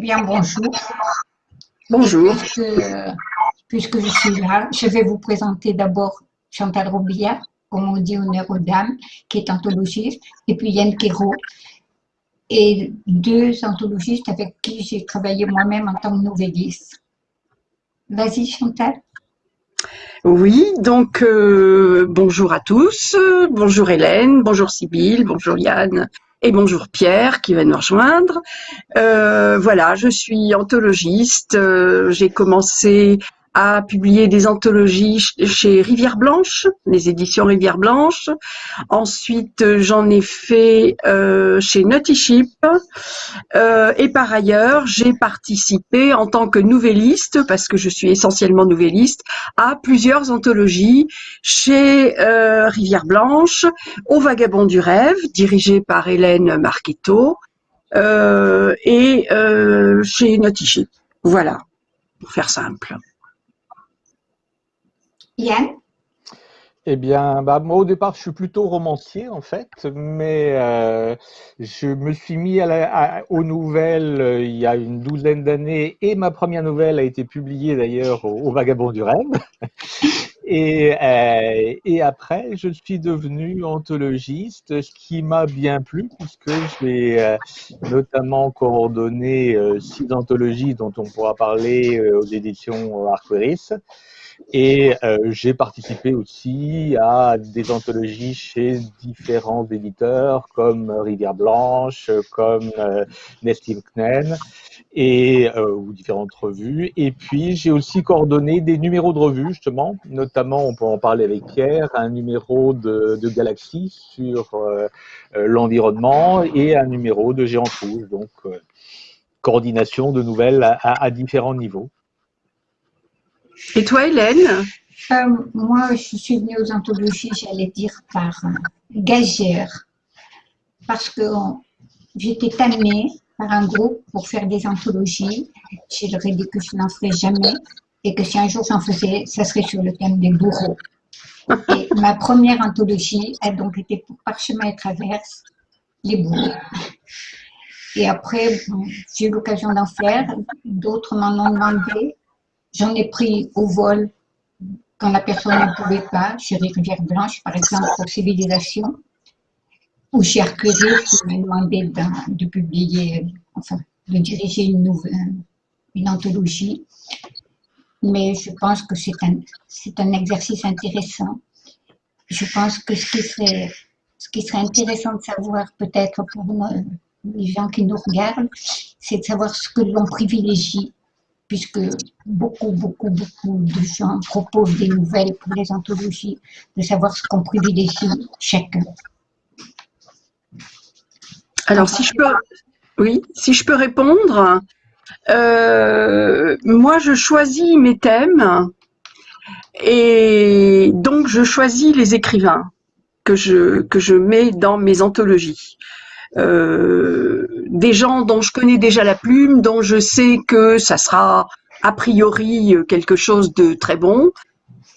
bien, bonjour. Bonjour. Puisque, je suis là, je vais vous présenter d'abord Chantal Robillard, comme on dit honneur aux dames, qui est anthologiste, et puis Yann Kéraud, et deux anthologistes avec qui j'ai travaillé moi-même en tant que nouvelliste. Vas-y Chantal. Oui, donc euh, bonjour à tous, bonjour Hélène, bonjour Sybille, bonjour Yann et bonjour Pierre qui va nous rejoindre. Euh, voilà, je suis anthologiste, euh, j'ai commencé a publié des anthologies chez Rivière Blanche, les éditions Rivière Blanche. Ensuite, j'en ai fait euh, chez Nutty Ship. Euh, et par ailleurs, j'ai participé en tant que nouvelliste, parce que je suis essentiellement nouvelliste, à plusieurs anthologies chez euh, Rivière Blanche, Au Vagabond du Rêve, dirigé par Hélène Marquetto, et chez Nutty Ship. Voilà, pour faire simple. Eh bien, bah, moi au départ, je suis plutôt romancier en fait, mais euh, je me suis mis aux nouvelles euh, il y a une douzaine d'années et ma première nouvelle a été publiée d'ailleurs au, Vagabond du. Et, euh, et, après, je suis devenu anthologiste, ce qui m'a bien plu puisque j'ai notamment coordonné six anthologies dont on pourra parler aux éditions Arqueris. Et euh, j'ai participé aussi à des anthologies chez différents éditeurs comme Rivière Blanche, comme euh, Nestim Knen et euh, ou différentes revues. Et puis j'ai aussi coordonné des numéros de revues justement, notamment on peut en parler avec Pierre, un numéro de, de Galaxy sur euh, l'environnement et un numéro de Géant Rouge. Donc coordination de nouvelles à différents niveaux. Et toi, Hélène euh, Moi, je suis venue aux anthologies, j'allais dire, par euh, gazière. Parce que j'étais amenée par un groupe pour faire des anthologies. Je leur ai dit que je n'en ferais jamais et que si un jour j'en faisais, ça serait sur le thème des bourreaux. Et ma première anthologie a donc été pour Parchemin et Traverse, les bourreaux. Et après, j'ai eu l'occasion d'en faire, d'autres m'en ont demandé, J'en ai pris au vol quand la personne ne pouvait pas, chez Rivière Blanche, par exemple, pour Civilisation, ou chez Arcueil, qui m'a demandé de, publier, enfin, de diriger une, nouvelle, une anthologie. Mais je pense que c'est un, un exercice intéressant. Je pense que ce qui serait, ce qui serait intéressant de savoir, peut-être pour les gens qui nous regardent, c'est de savoir ce que l'on privilégie puisque beaucoup, beaucoup, beaucoup de gens proposent des nouvelles pour les anthologies, de savoir ce qu'on privilégie chacun. Alors, si je peux, oui, si je peux répondre, euh, moi, je choisis mes thèmes et donc je choisis les écrivains que je, que je mets dans mes anthologies. Euh, des gens dont je connais déjà la plume, dont je sais que ça sera a priori quelque chose de très bon,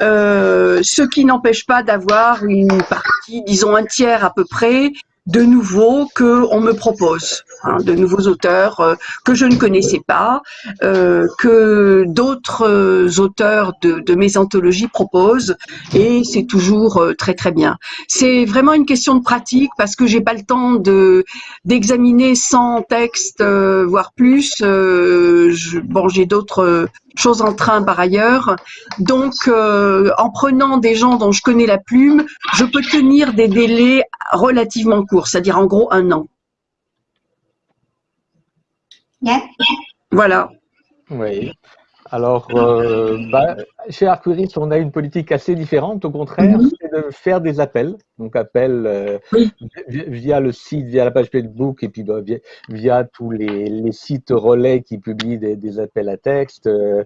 euh, ce qui n'empêche pas d'avoir une partie, disons un tiers à peu près, de nouveaux que on me propose, hein, de nouveaux auteurs euh, que je ne connaissais pas, euh, que d'autres euh, auteurs de, de, mes anthologies proposent, et c'est toujours euh, très très bien. C'est vraiment une question de pratique parce que j'ai pas le temps de d'examiner 100 textes, voire plus. Je, bon, j'ai d'autres chose en train par ailleurs. Donc, euh, en prenant des gens dont je connais la plume, je peux tenir des délais relativement courts, c'est-à-dire en gros un an. Voilà. Oui. Alors, euh, bah, chez Arcuris, on a une politique assez différente. Au contraire, mhm. c'est de faire des appels. Donc, appels euh, via le site, via la page Facebook et puis bah, via, tous les, sites relais qui publient des, appels à texte euh,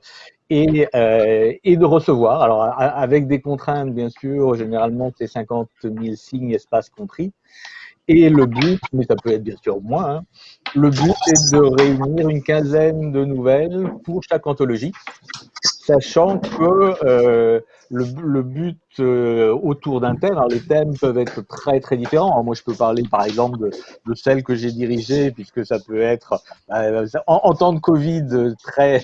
et, et, de recevoir. Alors, avec des contraintes, bien sûr, généralement, c'est 50 000 signes, espace compris. Et le but, mais ça peut être bien sûr moins, hein, le but est de réunir une quinzaine de nouvelles pour chaque anthologie. sachant que euh, le, le, but euh, autour d'un thème, alors les thèmes peuvent être très très différents. moi, je peux parler par exemple de, de celle que j'ai dirigée, puisque ça peut être euh, en, en, temps de Covid, très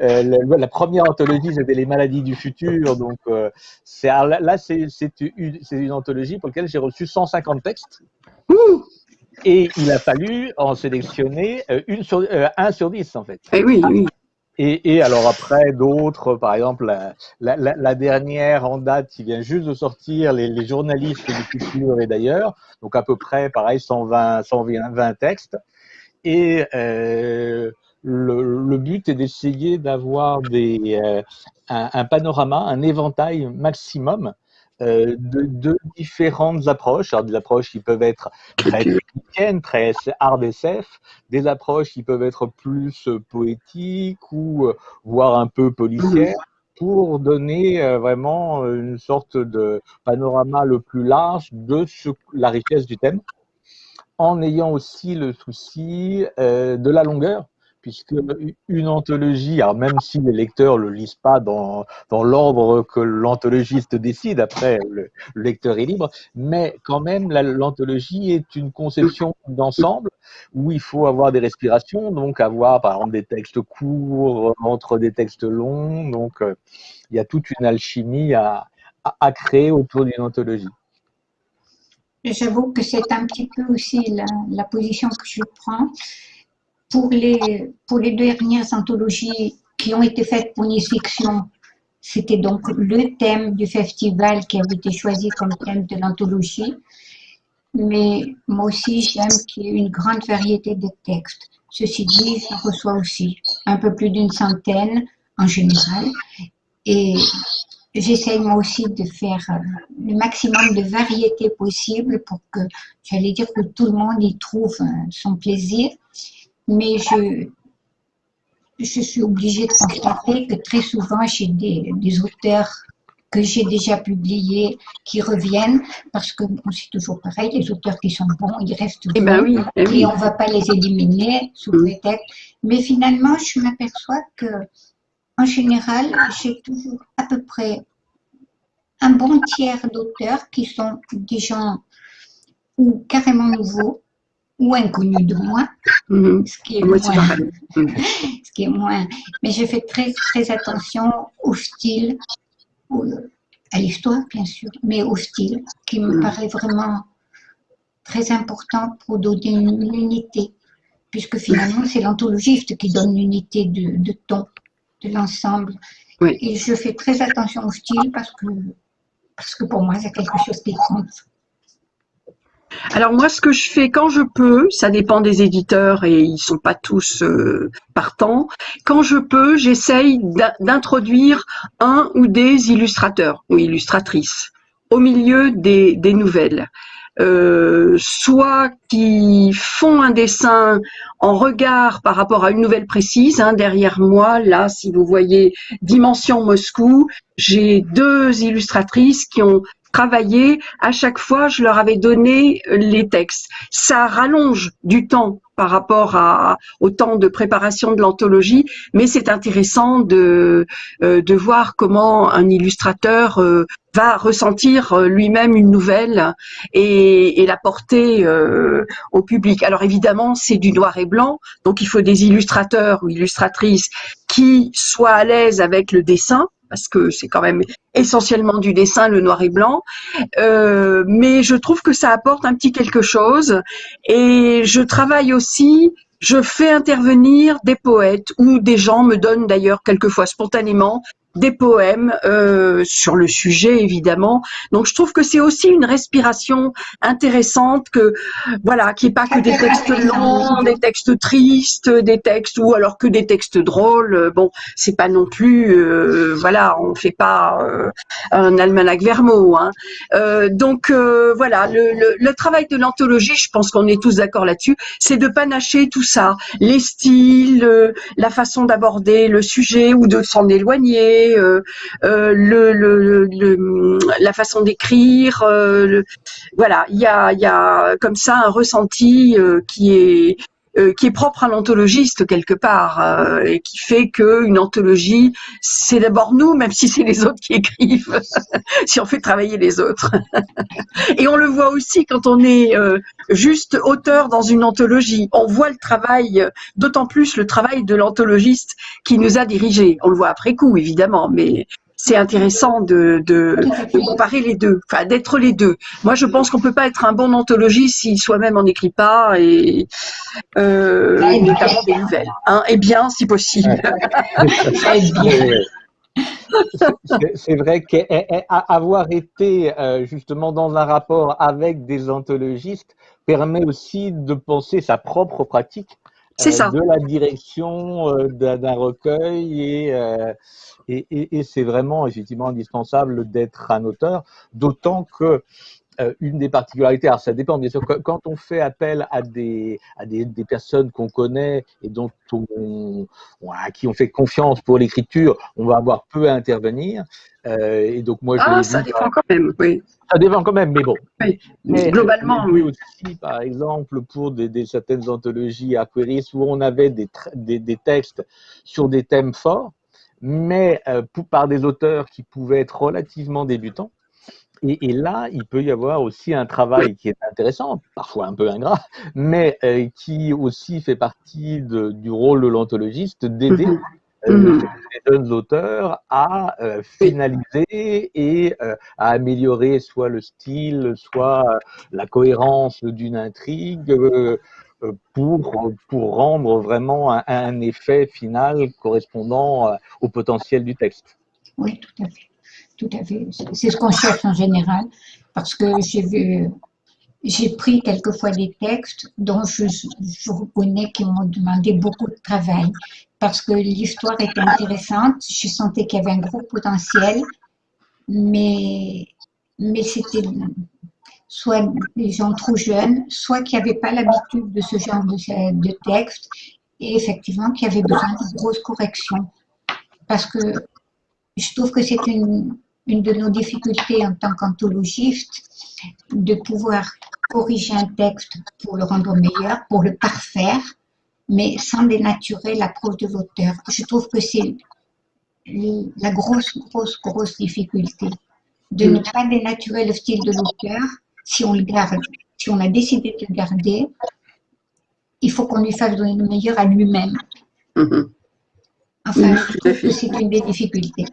euh, la, la, première anthologie c'était les maladies du futur. Donc c'est là, c'est une, une anthologie pour laquelle j'ai reçu 150 textes. Et il a fallu en sélectionner une sur, euh, un sur dix, en fait. Et eh oui, oui. Et, et, alors après, d'autres, par exemple, la, la, la, dernière en date qui vient juste de sortir, les, les journalistes du futur et d'ailleurs, donc à peu près, pareil, 120, 120 textes. Et euh, le, le, but est d'essayer d'avoir des euh, un, un, panorama, un éventail maximum euh, de, de, différentes approches. Alors, des approches qui peuvent être très techniques, très hard SF, des approches qui peuvent être plus poétiques ou euh, voire un peu policières pour donner euh, vraiment une sorte de panorama le plus large de ce, la richesse du thème, en ayant aussi le souci euh, de la longueur puisque une anthologie, alors même si les lecteurs le lisent pas dans, dans l'ordre que l'anthologiste décide, après le, le, lecteur est libre, mais quand même l'anthologie est une conception d'ensemble où il faut avoir des respirations, donc avoir par exemple des textes courts entre des textes longs, donc euh, il y a toute une alchimie à, à, créer autour d'une anthologie. J'avoue que c'est un petit peu aussi la position que je prends pour les, pour les dernières anthologies qui ont été faites pour les fictions, c'était donc le thème du festival qui avait été choisi comme thème de l'anthologie. Mais moi aussi, j'aime qu'il y ait une grande variété de textes. Ceci dit, je reçois aussi un peu plus d'une centaine en général. Et j'essaye moi aussi de faire euh, le maximum de variété possible pour que, j'allais dire que tout le monde y trouve euh, son plaisir mais je, je suis obligée de constater que très souvent, j'ai des, des auteurs que j'ai déjà publiés qui reviennent parce que bon, c'est toujours pareil, les auteurs qui sont bons, ils restent eh bons ben oui, eh oui. et on ne va pas les éliminer sous prétexte. Mais finalement, je m'aperçois que en général, j'ai toujours à peu près un bon tiers d'auteurs qui sont des gens ou carrément nouveaux ou inconnus de moi, Mhm. ce qui est Moi, moins. Mhm. ce qui est moins. Mais je fais très, très attention au style, au- à l'histoire, bien sûr, mais au style, qui me Mm. paraît vraiment très important pour donner une unité, puisque finalement, c'est l'anthologiste qui donne l'unité de, de ton, de l'ensemble. Oui. Et je fais très attention au style parce que, parce que pour moi, c'est quelque chose qui compte. Alors moi, ce que je fais quand je peux, ça dépend des éditeurs et ils sont pas tous euh, partants. Quand je peux, j'essaye d'in- d'introduire un ou des illustrateurs ou illustratrices au milieu des, des nouvelles. Euh, soit qui font un dessin en regard par rapport à une nouvelle précise. hein. derrière moi, là, si vous voyez Dimension Moscou, j'ai deux illustratrices qui ont travaillé. À chaque fois, je leur avais donné les textes. Ça rallonge du temps par rapport au temps de préparation de l'anthologie, mais c'est intéressant de, euh, de voir comment un illustrateur euh, va ressentir euh, lui-même une nouvelle et, et la porter euh, au public. Alors évidemment, c'est du noir et blanc, donc il faut des illustrateurs ou illustratrices qui soient à l'aise avec le dessin, parce que c'est quand même essentiellement du dessin, le noir et blanc. Euh, mais je trouve que ça apporte un petit quelque chose. Et je travaille aussi, je fais intervenir des poètes ou des gens me donnent d'ailleurs quelquefois spontanément des poèmes euh, sur le sujet évidemment. Donc je trouve que c'est aussi une respiration intéressante que voilà, qui est pas que des textes longs, des textes tristes, des textes ou alors que des textes drôles. Bon, c'est pas non plus euh, voilà, on fait pas euh, un almanach Vermeau. Hein. Euh, donc euh, voilà, le, le, le travail de l'anthologie, je pense qu'on est tous d'accord là-dessus, c'est de panacher tout ça, les styles, euh, la façon d'aborder le sujet ou de s'en éloigner, euh, euh, la façon d'écrire. euh, voilà, il y a, y a comme ça un ressenti qui est euh, qui est propre à l'anthologiste quelque part euh, et qui fait que une anthologie c'est d'abord nous même si c'est les autres qui écrivent si on fait travailler les autres. Et on le voit aussi quand on est euh, juste auteur dans une anthologie. On voit le travail d'autant plus le travail de l'anthologiste qui nous a dirigés. On le voit après coup évidemment mais c'est intéressant de, de, de, comparer les deux, enfin d'être les deux. Moi, je pense qu'on peut pas être un bon anthologiste si soi-même on n'écrit pas et euh, notamment des nouvelles. Hein, et bien, si possible. C'est vrai qu'avoir été euh, justement dans un rapport avec des anthologistes permet aussi de penser sa propre pratique c'est ça. de la direction euh, d'un recueil et, euh, et, et, et c'est vraiment effectivement indispensable d'être un auteur, d'autant que euh, une des particularités, alors ça dépend bien sûr, quand on fait appel à des, à des, des personnes qu'on connaît et dont on, à qui on fait confiance pour l'écriture, on va avoir peu à intervenir. Euh, et donc moi, je ah, ça dépend quand même, oui. Ça dépend quand même, mais bon. Oui. Mais, Globalement, oui. aussi, par exemple, pour des, des certaines anthologies Aquaris où on avait des, des, des, textes sur des thèmes forts, mais euh, pour, par des auteurs qui pouvaient être relativement débutants. Et, et, là, il peut y avoir aussi un travail qui est intéressant, parfois un peu ingrat, mais euh, qui aussi fait partie de, du rôle de l'anthologiste d'aider -hmm. euh, les jeunes auteurs à euh, finaliser et euh, à améliorer soit le style, soit la cohérence d'une intrigue pour, pour rendre vraiment un, effet final correspondant au potentiel du texte. Oui, tout à fait tout à fait. C'est ce qu'on cherche en général, parce que j'ai vu, j'ai pris quelquefois des textes dont je, je reconnais qu'ils m'ont demandé beaucoup de travail, parce que l'histoire était intéressante, je sentais qu'il y avait un gros potentiel, mais, mais c'était soit des gens trop jeunes, soit qui n'avaient pas l'habitude de ce genre de, texte, et effectivement qui avaient besoin de grosses corrections. Parce que je trouve que c'est une, une de nos difficultés en tant qu'anthologiste, de pouvoir corriger un texte pour le rendre meilleur, pour le parfaire, mais sans dénaturer l'approche de l'auteur. Je trouve que c'est la grosse, grosse, grosse difficulté de ne pas dénaturer le style de l'auteur si on le garde. Si on a décidé de le garder, il faut qu'on lui fasse donner le meilleur à lui-même. Mm-hmm. Enfin, je trouve que c'est une des difficultés.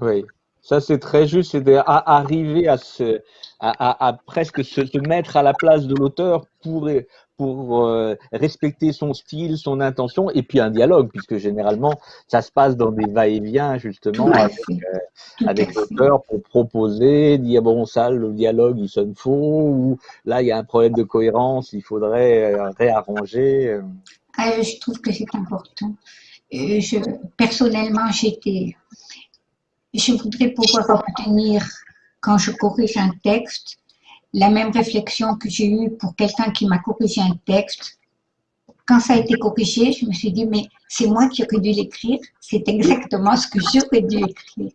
Oui, ça c'est très juste, c'est d'arriver à, se, à, à, à, presque se, se, mettre à la place de l'auteur pour, pour euh, respecter son style, son intention, et puis un dialogue, puisque généralement ça se passe dans des va-et-vient justement avec, euh, avec l'auteur pour proposer, dire bon ça le dialogue il sonne faux, ou là il y a un problème de cohérence, il faudrait euh, réarranger. Ah, je trouve que c'est important. Je, personnellement, j'étais je voudrais pouvoir obtenir, quand je corrige un texte, la même réflexion que j'ai eue pour quelqu'un qui m'a corrigé un texte. Quand ça a été corrigé, je me suis dit, mais c'est moi qui aurais dû l'écrire, c'est exactement ce que j'aurais dû écrire.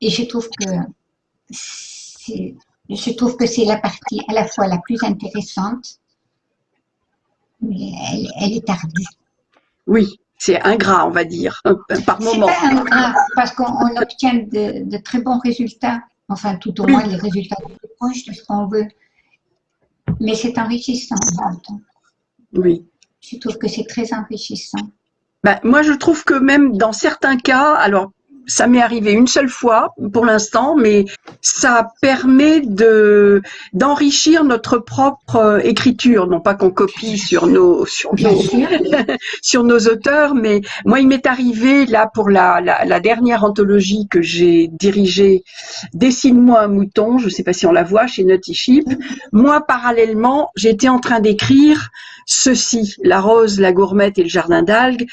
Et je trouve que je trouve que c'est la partie à la fois la plus intéressante, mais elle, elle est tardue. Oui, c'est ingrat, on va dire, par moment. C'est pas ingrat, parce qu'on obtient de, de, très bons résultats, enfin tout au moins les résultats les plus proches de ce qu'on veut. Mais c'est enrichissant en même temps. Oui. Je trouve que c'est très enrichissant. Ben, moi, je trouve que même dans certains cas, alors ça m'est arrivé une seule fois pour l'instant, mais ça permet de d'enrichir notre propre euh, écriture, non pas qu'on copie sur nos sur nos, sur nos auteurs, mais moi il m'est arrivé là pour la, la, la dernière anthologie que j'ai dirigée, dessine-moi un mouton, je ne sais pas si on la voit chez Naughty Sheep. Moi parallèlement, j'étais en train d'écrire ceci, la rose, la gourmette et le jardin d'algues,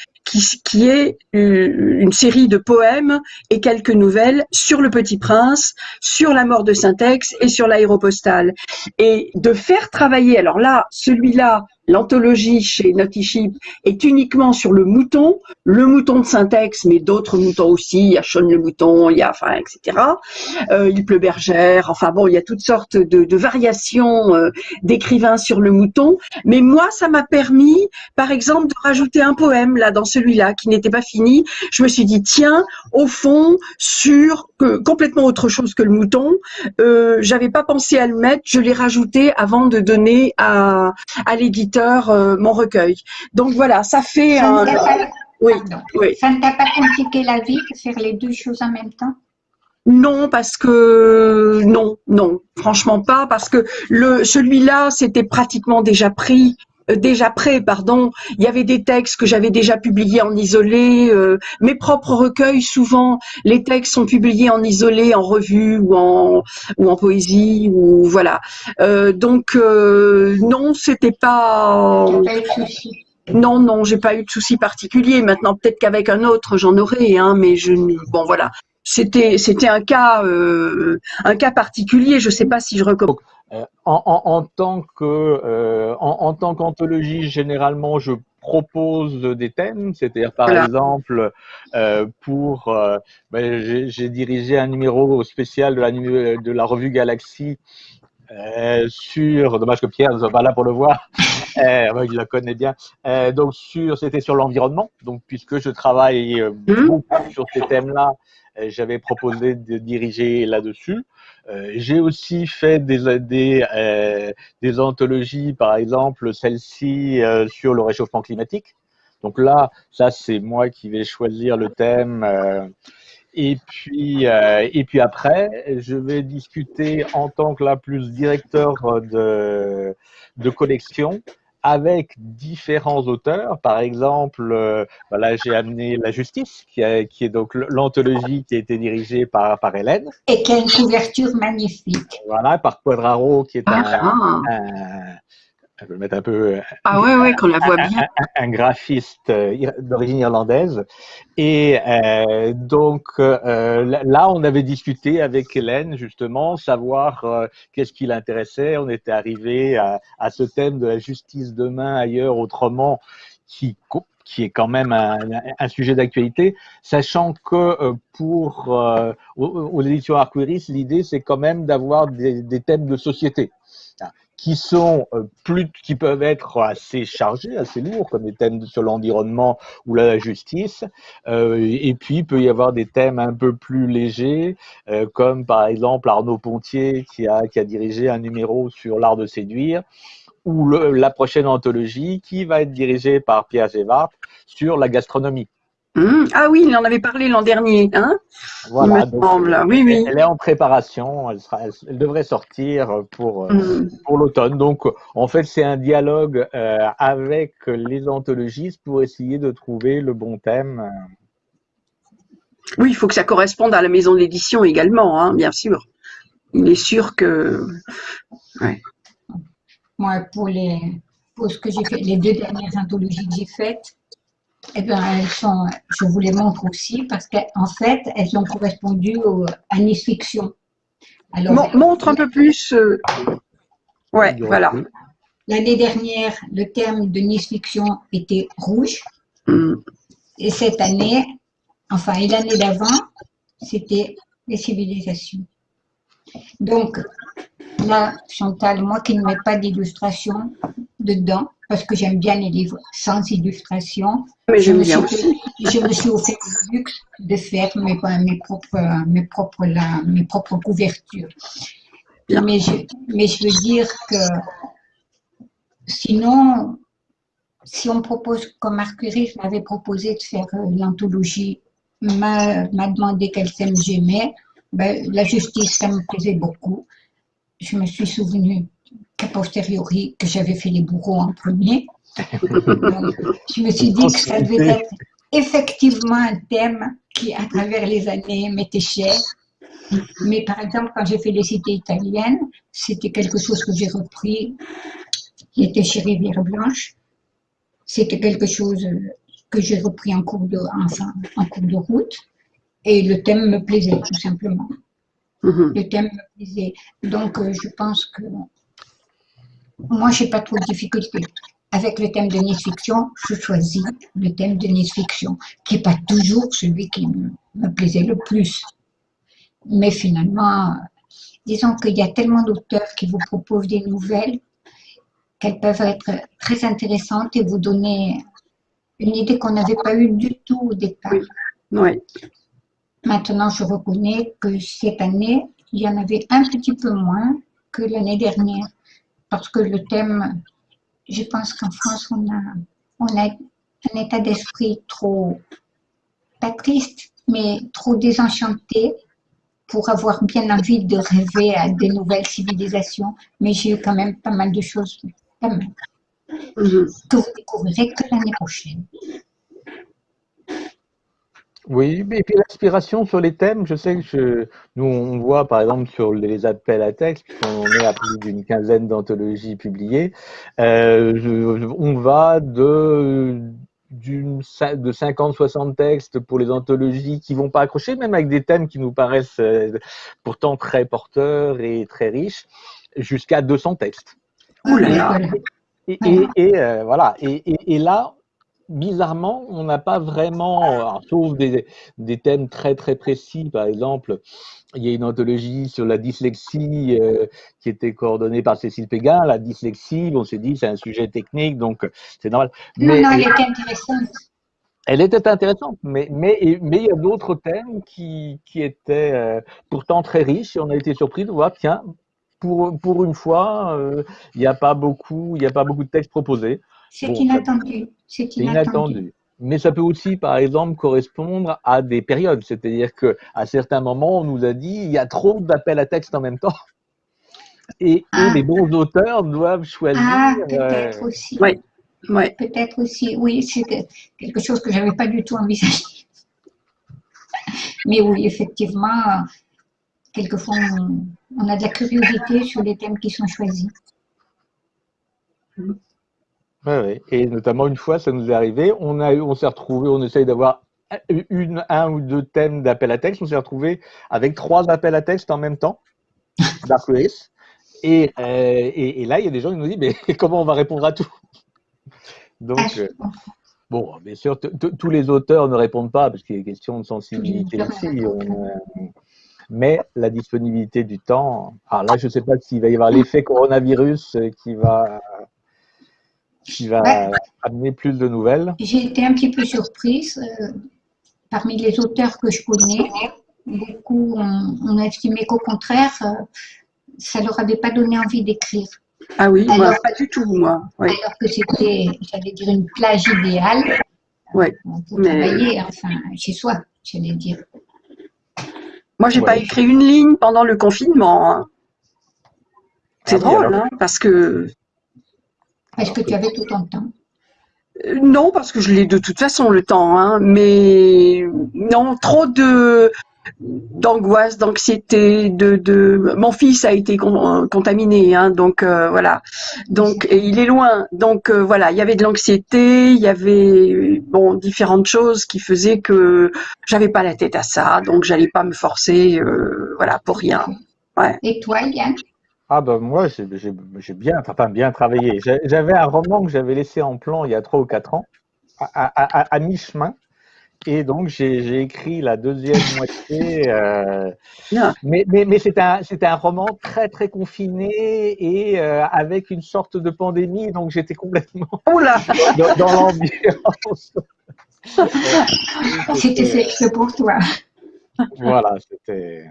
qui, est une série de poèmes et quelques nouvelles sur le Petit Prince, sur la mort de Syntex et sur l'aéropostale. Et de faire travailler, alors là, celui-là, l'anthologie chez Naughty est uniquement sur le mouton, le mouton de syntaxe, mais d'autres moutons aussi, il y a Sean le mouton, il y a, enfin, etc. Euh, il pleut bergère, enfin bon, il y a toutes sortes de, variations euh, d'écrivains sur le mouton. Mais moi, ça m'a permis, par exemple, de rajouter un poème là dans celui-là qui n'était pas fini. Je me suis dit, tiens, au fond, sur complètement autre chose que le mouton, euh, j'avais pas pensé à le mettre, je l'ai rajouté avant de donner à, à l'éditeur euh, mon recueil. Donc voilà, ça fait Ça un... pas, Oui, oui. Ça ne t'a pas compliqué la vie de faire les deux choses en même temps? Non, parce que non, non, franchement pas, parce que le celui-là, c'était pratiquement déjà pris. Euh, Déjà prêt, pardon. Il y avait des textes que j'avais déjà publiés en isolé. euh, mes propres recueils, souvent, les textes sont publiés en isolé, en revue ou en ou en poésie ou voilà. Euh, donc euh, non, c'était pas. Non, non, j'ai pas eu de souci particulier. Maintenant, peut-être qu'avec un autre, j'en aurais, hein, mais je, ne- bon, voilà. C'était, c'était un cas, euh, un cas particulier. Je sais pas si je recommande. Euh, en, en, en tant que, euh, en, en tant qu'anthologie, généralement, je propose des thèmes, c'est-à-dire par Voilà. exemple euh, pour, ben, j'ai dirigé un numéro spécial de la, de la revue Galaxy euh, sur, dommage que Pierre ne soit pas là pour le voir, euh, ouais, il la connaît bien, euh, donc sur, c'était sur l'environnement, donc puisque je travaille Mhm. beaucoup sur ces thèmes-là, j'avais proposé de diriger là-dessus. Euh, J'ai aussi fait des, des, euh, anthologies, par exemple celle-ci euh, sur le réchauffement climatique. Donc là, ça c'est moi qui vais choisir le thème. euh, et puis, euh, et puis après, je vais discuter en tant que là plus directeur de, de collection avec différents auteurs. Par exemple, euh, voilà, j'ai amené La Justice, qui, a- qui est donc l'anthologie qui a été dirigée par, par Hélène. Et qui a une couverture magnifique. Voilà, par Quadraro, qui est un, Ah, un- je vais le mettre un peu ah ouais, ouais, qu'on la voit bien. un graphiste euh, d'origine irlandaise. Et euh, donc euh, là- on avait discuté avec Hélène justement, savoir euh, qu'est-ce qui l'intéressait. On était arrivé à, à ce thème de la justice demain, ailleurs, autrement, qui est quand même un, un sujet d'actualité, sachant que euh, pour euh, aux, aux éditions Arquiris, l'idée c'est quand même d'avoir des, des thèmes de société hein, qui sont euh, plus, qui peuvent être assez chargés, assez lourds, comme les thèmes sur l'environnement ou la justice. Euh, et puis il peut y avoir des thèmes un peu plus légers, euh, comme par exemple Arnaud Pontier qui a, qui a dirigé un numéro sur l'art de séduire, ou la prochaine anthologie qui va être dirigée par Pierre Gévard sur la gastronomie. Hum, Ah oui, il en avait parlé l'an dernier, hein Voilà, Il me donc, semble. Oui, elle, oui. elle est en préparation, elle, sera, elle, elle devrait sortir pour, euh, Hum. pour l'automne. Donc, en fait, c'est un dialogue euh, avec les anthologistes pour essayer de trouver le bon thème. Oui, il faut que ça corresponde à la maison d'édition également, hein, bien sûr. Il est sûr que. Moi, pour, les, pour ce que j'ai fait, les deux dernières anthologies que j'ai faites, eh ben, elles sont, je vous les montre aussi parce qu'en fait, elles ont correspondu au, à Nice Fiction. Alors, Mon- montre un peu plus. euh, Ouais, voilà. l'année dernière, le thème de Nice Fiction était rouge. Hum. Et cette année, enfin, et l'année d'avant, c'était les civilisations. Donc, là, Chantal, moi qui ne mets pas d'illustration dedans, parce que j'aime bien les livres sans illustration, Mais je me, suis, aussi. je me suis offert le luxe de faire mes, mes, propres, mes, propres, là, mes propres couvertures. Bien. Mais je, mais je veux dire que sinon, si on propose, comme Arcuris m'avait proposé de faire euh, l'anthologie, m'a m'a demandé quel thème j'aimais, ben, la justice, ça me plaisait beaucoup. Je me suis souvenu qu'a posteriori que j'avais fait les bourreaux en premier. Donc, je me suis dit que ça devait être effectivement un thème qui, à travers les années, m'était cher. Mais par exemple, quand j'ai fait les cités italiennes, c'était quelque chose que j'ai repris, qui était chez Rivière Blanche. C'était quelque chose que j'ai repris en cours de, enfin, en cours de route. Et le thème me plaisait, tout simplement. Mhm. Le thème me plaisait. Donc, euh, je pense que moi, j'ai pas trop de difficultés. avec le thème de nice-fiction, je choisis le thème de nice-fiction, qui n'est pas toujours celui qui me plaisait le plus. Mais finalement, disons qu'il y a tellement d'auteurs qui vous proposent des nouvelles qu'elles peuvent être très intéressantes et vous donner une idée qu'on n'avait pas eue du tout au départ. Oui. Maintenant, je reconnais que cette année, il y en avait un petit peu moins que l'année dernière, parce que le thème, je pense qu'en France, on a, on a un état d'esprit trop, pas triste, mais trop désenchanté pour avoir bien envie de rêver à des nouvelles civilisations. Mais j'ai eu quand même pas mal de choses, quand même, Mhm. que vous découvrirez que l'année prochaine. Oui, et puis l'inspiration sur les thèmes, je sais que je- nous, on voit par exemple sur les appels à texte, puisqu'on est à plus d'une quinzaine d'anthologies publiées, euh, je- on va de, de 50-60 textes pour les anthologies qui vont pas accrocher, même avec des thèmes qui nous paraissent euh, pourtant très porteurs et très riches, jusqu'à 200 textes. Ouh là là. Et, et, et, euh, voilà. Et là, bizarrement, on n'a pas vraiment, alors, sauf des, des thèmes très très précis, par exemple, il y a une anthologie sur la dyslexie euh, qui était coordonnée par Cécile Péguin. La dyslexie, on s'est dit, c'est un sujet technique, donc c'est normal. Non, Mais non, elle était intéressante. elle était intéressante, mais mais il y a d'autres thèmes qui qui étaient euh, pourtant très riches et on a été surpris de voir tiens pour pour une fois euh, il n'y a pas beaucoup y a pas beaucoup de textes proposés. C'est Bon, inattendu. C'est inattendu. inattendu. Mais ça peut aussi, par exemple, correspondre à des périodes. C'est-à-dire que à certains moments, on nous a dit il y a trop d'appels à texte en même temps. Et, et Ah. les bons auteurs doivent choisir. Ah, euh, peut-être aussi. Oui. Ouais. Peut-être aussi. Oui, c'est quelque chose que je n'avais pas du tout envisagé. Mais oui, effectivement, quelquefois, on, on a de la curiosité sur les thèmes qui sont choisis. Ouais, ouais. Et notamment une fois, ça nous est arrivé. On a, eu- on s'est retrouvé, on essaye d'avoir une, un ou deux thèmes d'appel à texte. On s'est retrouvé avec trois appels à texte en même temps. Dark Race. Et, euh, et, et là, il y a des gens qui nous disent mais comment on va répondre à tout? Donc, Ah, euh. Bon, bien sûr, tous les auteurs ne répondent pas parce qu'il y a question de sensibilité aussi. on, euh, mais la disponibilité du temps. Alors là, je ne sais pas s'il va y avoir l'effet coronavirus qui va, qui va Ouais. amener plus de nouvelles. J'ai été un petit peu surprise. euh, parmi les auteurs que je connais, beaucoup ont, ont estimé qu'au contraire, euh, ça ne leur avait pas donné envie d'écrire. Ah oui, moi, pas du tout, moi. Alors que c'était, j'allais dire, une plage idéale Ouais, euh, pour mais- travailler, enfin, chez soi, j'allais dire. Moi, j'ai pas Ouais. écrit une ligne pendant le confinement. hein. C'est Ah drôle, hein, parce que Est-ce que tu avais tout ton temps? Euh, Non, parce que je l'ai de toute façon le temps, hein, mais non, trop de d'angoisse, d'anxiété, de, de mon fils a été con- contaminé, hein, donc euh, voilà, donc et il est loin, donc euh, voilà, il y avait de l'anxiété, il y avait bon différentes choses qui faisaient que j'avais pas la tête à ça, donc j'allais pas me forcer, euh, voilà, pour rien. Ouais. Et toi, Yann? Ah ben moi, j'ai bien, enfin bien travaillé. J'avais un roman que j'avais laissé en plan il y a trois ou quatre ans, à, à- à- à mi-chemin. Et donc, j'ai écrit la deuxième moitié. euh, mais mais, mais c'était un, roman très, très confiné et euh, avec une sorte de pandémie. Donc, j'étais complètement dans, dans l'ambiance. C'était exprès pour toi. Voilà, c'était.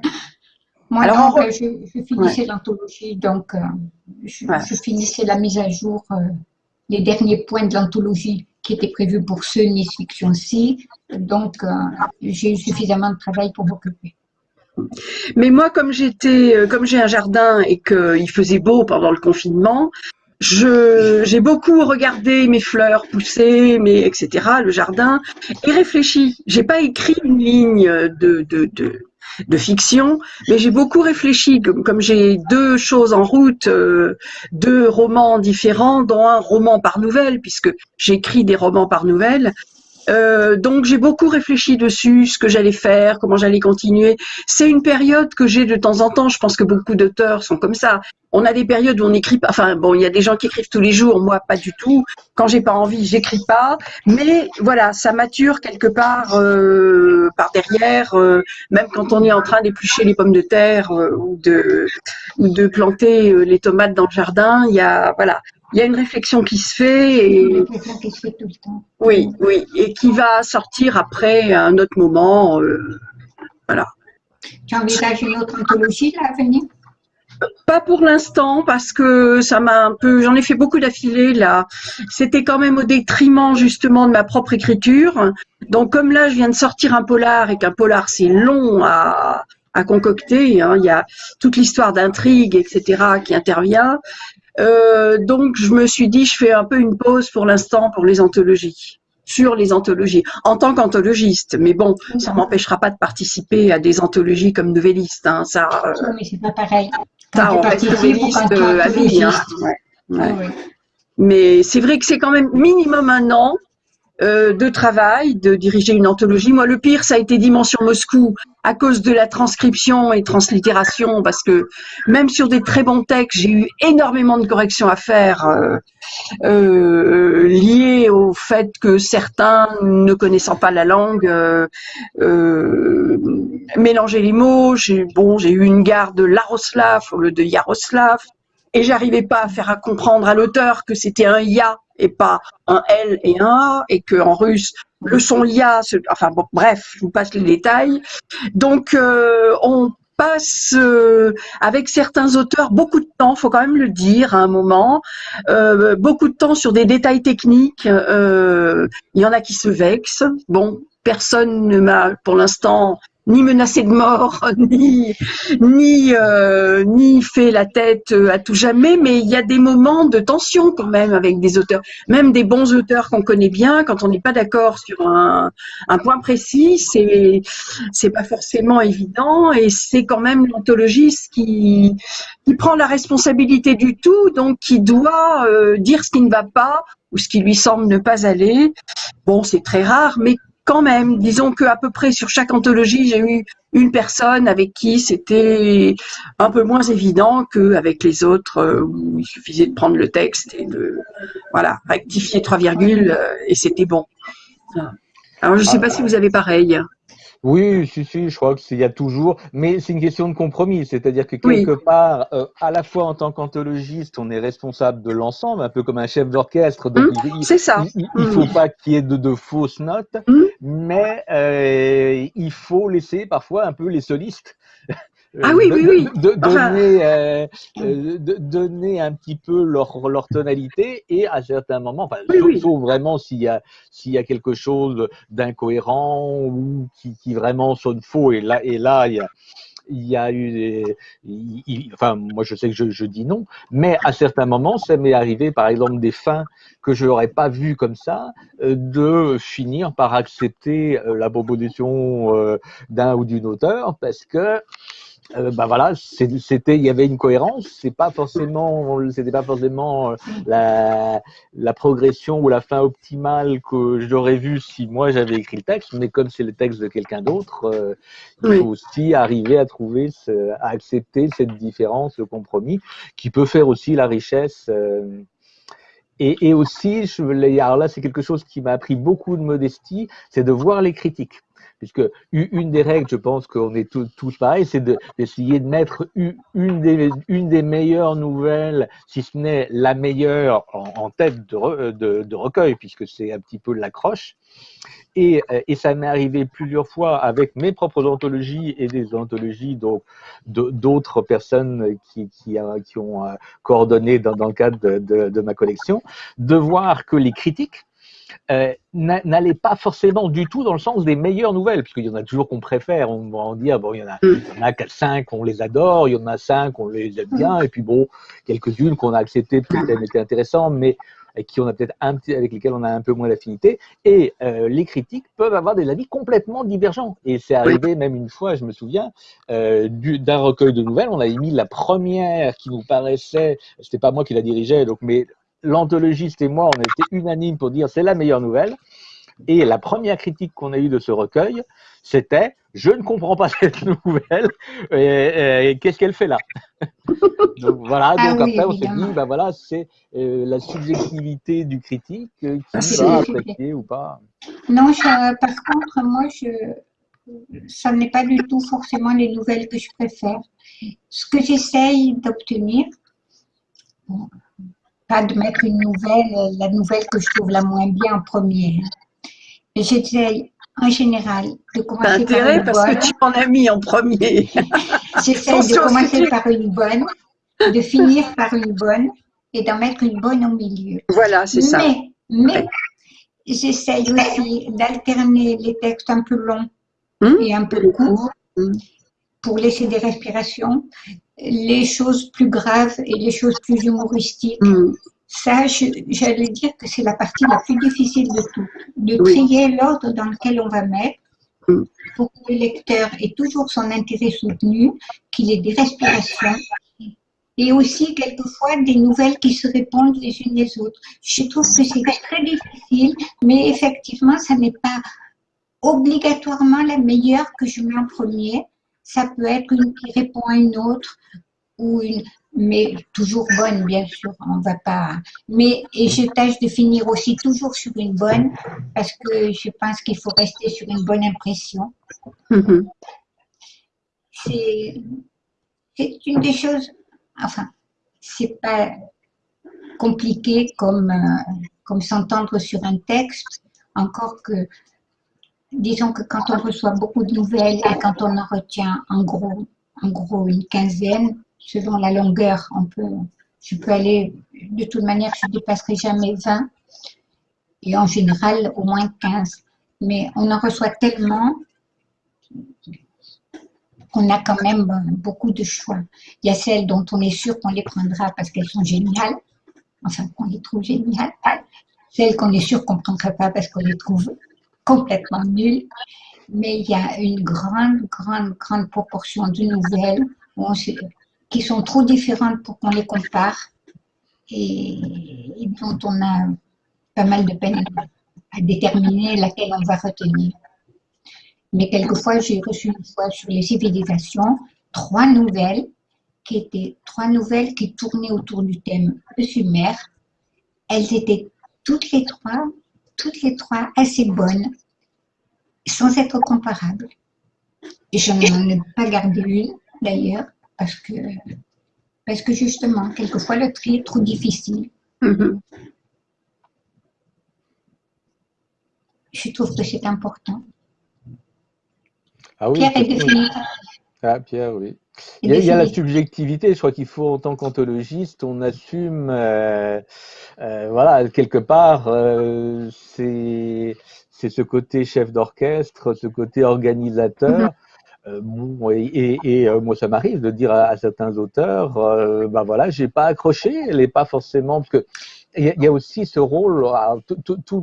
Moi, Alors, donc, on je, je finissais l'anthologie, donc euh, je, Ouais. je finissais la mise à jour, euh, les derniers points de l'anthologie qui étaient prévus pour ce Nice Fiction-ci. Donc, euh, j'ai eu suffisamment de travail pour m'occuper. Mais moi, comme j'étais, euh, comme j'ai un jardin et qu'il faisait beau pendant le confinement, je, j'ai beaucoup regardé mes fleurs pousser, mes, etc., le jardin, et réfléchi. J'ai pas écrit une ligne de, de, de, de fiction, mais j'ai beaucoup réfléchi. Comme, j'ai deux choses en route, euh, deux romans différents, dont un roman par nouvelle, puisque j'écris des romans par nouvelle, Euh, donc j'ai beaucoup réfléchi dessus, ce que j'allais faire, comment j'allais continuer. C'est une période que j'ai de temps en temps. Je pense que beaucoup d'auteurs sont comme ça. On a des périodes où on écrit pas. Enfin bon, il y a des gens qui écrivent tous les jours. Moi, pas du tout. Quand j'ai pas envie, j'écris pas. Mais voilà, ça mature quelque part euh, par derrière. euh, même quand on est en train d'éplucher les pommes de terre euh, ou de ou de planter euh, les tomates dans le jardin, il y a voilà, il y a une réflexion qui se fait et Une réflexion qui se fait tout le temps. oui, oui, et qui va sortir après à un autre moment. euh, voilà. Tu envisages une autre anthologie là, à venir? Pas pour l'instant parce que ça m'a un peu, j'en ai fait beaucoup d'affilée là. C'était quand même au détriment justement de ma propre écriture. Donc comme là je viens de sortir un polar et qu'un polar c'est long à, à concocter, hein, il y a toute l'histoire d'intrigue etc qui intervient. Euh, donc je me suis dit je fais un peu une pause pour l'instant pour les anthologies sur les anthologies en tant qu'anthologiste mais bon ça m'empêchera pas de participer à des anthologies comme novelliste hein, ça euh, Oui, mais c'est pas pareil. ça, on reste novelliste euh, à vie. Hein. anthologiste. Ouais, ouais. Oui, oui. Mais c'est vrai que c'est quand même minimum un an euh, de travail, de diriger une anthologie. Moi, le pire, ça a été Dimension Moscou à cause de la transcription et translittération, parce que même sur des très bons textes, j'ai eu énormément de corrections à faire euh, euh, liées au fait que certains, ne connaissant pas la langue, euh, euh, mélangeaient les mots. J'ai bon, j'ai eu une gare de Laroslav au lieu de Yaroslav et j'arrivais pas à faire comprendre à l'auteur que c'était un ya et pas un L et un A et que en russe le son se- enfin bon bref je vous passe les détails. Donc euh, on passe euh, avec certains auteurs beaucoup de temps faut quand même le dire à un moment euh, beaucoup de temps sur des détails techniques il y en a qui se vexent. Bon personne ne m'a pour l'instant ni menacé de mort, ni ni euh, ni fait la tête euh, à tout jamais, mais il y a des moments de tension quand même avec des auteurs, même des bons auteurs qu'on connaît bien, quand on n'est pas d'accord sur un, un point précis, c'est c'est pas forcément évident et c'est quand même l'anthologiste qui qui prend la responsabilité du tout, donc qui doit euh, dire ce qui ne va pas ou ce qui lui semble ne pas aller. Bon, c'est très rare, mais quand même, disons que à peu près sur chaque anthologie, j'ai eu une personne avec qui c'était un peu moins évident qu'avec les autres, euh, où il suffisait de prendre le texte et de voilà rectifier trois virgules euh, et c'était bon. Alors je ne sais pas si vous avez pareil. Oui, si, si, je crois qu'il y a toujours, mais c'est une question de compromis, c'est-à-dire que Oui. quelque part, euh, à la fois en tant qu'anthologiste, on est responsable de l'ensemble, un peu comme un chef d'orchestre, donc Hum, il, C'est ça. il- il Mm. faut pas qu'il y ait de, de fausses notes, Mm. mais euh, il faut laisser parfois un peu les solistes. Euh, Ah oui, de- oui, oui. de- donner, euh, euh, de- donner un petit peu leur, leur tonalité et à certains moments, enfin, Oui, sauf, oui. sauf vraiment s'il y a s'il y a quelque chose d'incohérent ou qui, qui vraiment sonne faux et là et là il y a il y a eu des, il- il- enfin moi je sais que je, je dis non mais à certains moments ça m'est arrivé par exemple des fins que je n'aurais pas vues comme ça euh, de finir par accepter euh, la proposition euh, d'un ou d'une auteur parce que euh, bah voilà, c'était, il y avait une cohérence. C'est pas forcément, c'était pas forcément euh, la, la progression ou la fin optimale que j'aurais vue si moi j'avais écrit le texte, mais comme c'est le texte de quelqu'un d'autre, euh, il faut aussi arriver à trouver, ce- à accepter cette différence, ce compromis, qui peut faire aussi la richesse. euh, et, et aussi, je, alors là, c'est quelque chose qui m'a appris beaucoup de modestie, c'est de voir les critiques. Puisque une des règles, je pense qu'on est tous, tous pareils, c'est de- d'essayer de, mettre une des, meilleures nouvelles, si ce n'est la meilleure, en, tête de, re- de, de recueil, puisque c'est un petit peu l'accroche. Et, euh, et ça m'est arrivé plusieurs fois avec mes propres anthologies et des anthologies d'autres personnes qui, euh, ont euh, coordonné dans, le cadre de ma collection, de voir que les critiques euh, n'a- n'allaient pas forcément du tout dans le sens des meilleures nouvelles, puisqu'il y en a toujours qu'on préfère. On va en dire, bon, il y en a, il y en a quatre, cinq, on les adore, il y en a cinq, on les aime bien, et puis bon, quelques-unes qu'on a acceptées parce qu'elles étaient intéressantes, mais avec qui on a peut-être un petit, avec lesquelles on a un peu moins d'affinité. Et euh, les critiques peuvent avoir des avis complètement divergents. Et c'est arrivé même une fois, je me souviens, euh, du- d'un recueil de nouvelles, on avait mis la première qui nous paraissait, c'était pas moi qui la dirigeais, donc mais l'anthologiste et moi, on était unanimes pour dire c'est la meilleure nouvelle. Et la première critique qu'on a eue de ce recueil, c'était je ne comprends pas cette nouvelle, et, qu'est-ce qu'elle fait là? Donc voilà, Ah donc oui, après on s'est dit, ben voilà, c'est euh, la subjectivité du critique euh, qui Ah, va apprécier ou pas. Non, je- par contre, moi, je, ça n'est pas du tout forcément les nouvelles que je préfère. Ce que j'essaye d'obtenir, bon, pas de mettre une nouvelle, euh, la nouvelle que je trouve la moins bien en premier. Mais j'essaye en général de commencer par une parce bonne. que tu en as mis en premier. J'essaie de commencer par une bonne, de finir par une bonne et d'en mettre une bonne au milieu. Voilà, c'est ça. Mais, mais j'essaye aussi d'alterner les textes un peu longs Hum, et un peu courts Hum. Pour laisser des respirations, les choses plus graves et les choses plus humoristiques. Hum, Ça, j'allais dire que c'est la partie la plus difficile de tout, de Oui. trier l'ordre dans lequel on va mettre Mm. pour que le lecteur ait toujours son intérêt soutenu, qu'il ait des respirations et aussi quelquefois des nouvelles qui se répondent les unes les autres. Je trouve que c'est très difficile, mais effectivement, ça n'est pas obligatoirement la meilleure que je mets en premier. Ça peut être une qui répond à une autre ou une, mais toujours bonne, bien sûr. On va pas. Mais et je tâche de finir aussi toujours sur une bonne parce que je pense qu'il faut rester sur une bonne impression. C'est c'est une des choses. Enfin, c'est pas compliqué comme euh, comme s'entendre sur un texte. Encore que disons que quand on reçoit beaucoup de nouvelles et quand on en retient en gros, une quinzaine, selon la longueur, on peut, je peux aller, de toute manière, je ne dépasserai jamais 20 et en général au moins 15. Mais on en reçoit tellement qu'on a quand même beaucoup de choix. Il y a celles dont on est sûr qu'on les prendra parce qu'elles sont géniales, enfin qu'on les trouve géniales, celles qu'on est sûr qu'on ne prendra pas parce qu'on les trouve complètement nulles. Mais il y a une grande, grande, grande proportion de nouvelles qui sont trop différentes pour qu'on les compare et, dont on a pas mal de peine à déterminer laquelle on va retenir. Mais quelquefois, j'ai reçu une fois sur les civilisations trois nouvelles qui étaient trois nouvelles qui tournaient autour du thème Sumer. Elles étaient toutes les trois, toutes les trois assez bonnes, sans être comparables. Et je n'en ai pas gardé une, d'ailleurs, parce que, parce que justement, quelquefois, le tri est trop difficile. hum. Je trouve que c'est important. Ah oui, Pierre est défini. Ah, Pierre, oui. Il y, a, il y a la subjectivité. Je crois qu'il faut, en tant qu'anthologiste, on assume, euh, euh, voilà, quelque part, euh, c'est c'est ce côté chef d'orchestre, ce côté organisateur. Euh, bon, et, et- et, euh, moi, ça m'arrive de dire à, à certains auteurs, euh, ben voilà, j'ai pas accroché. Elle est pas forcément parce que il y, a- il y a aussi ce rôle.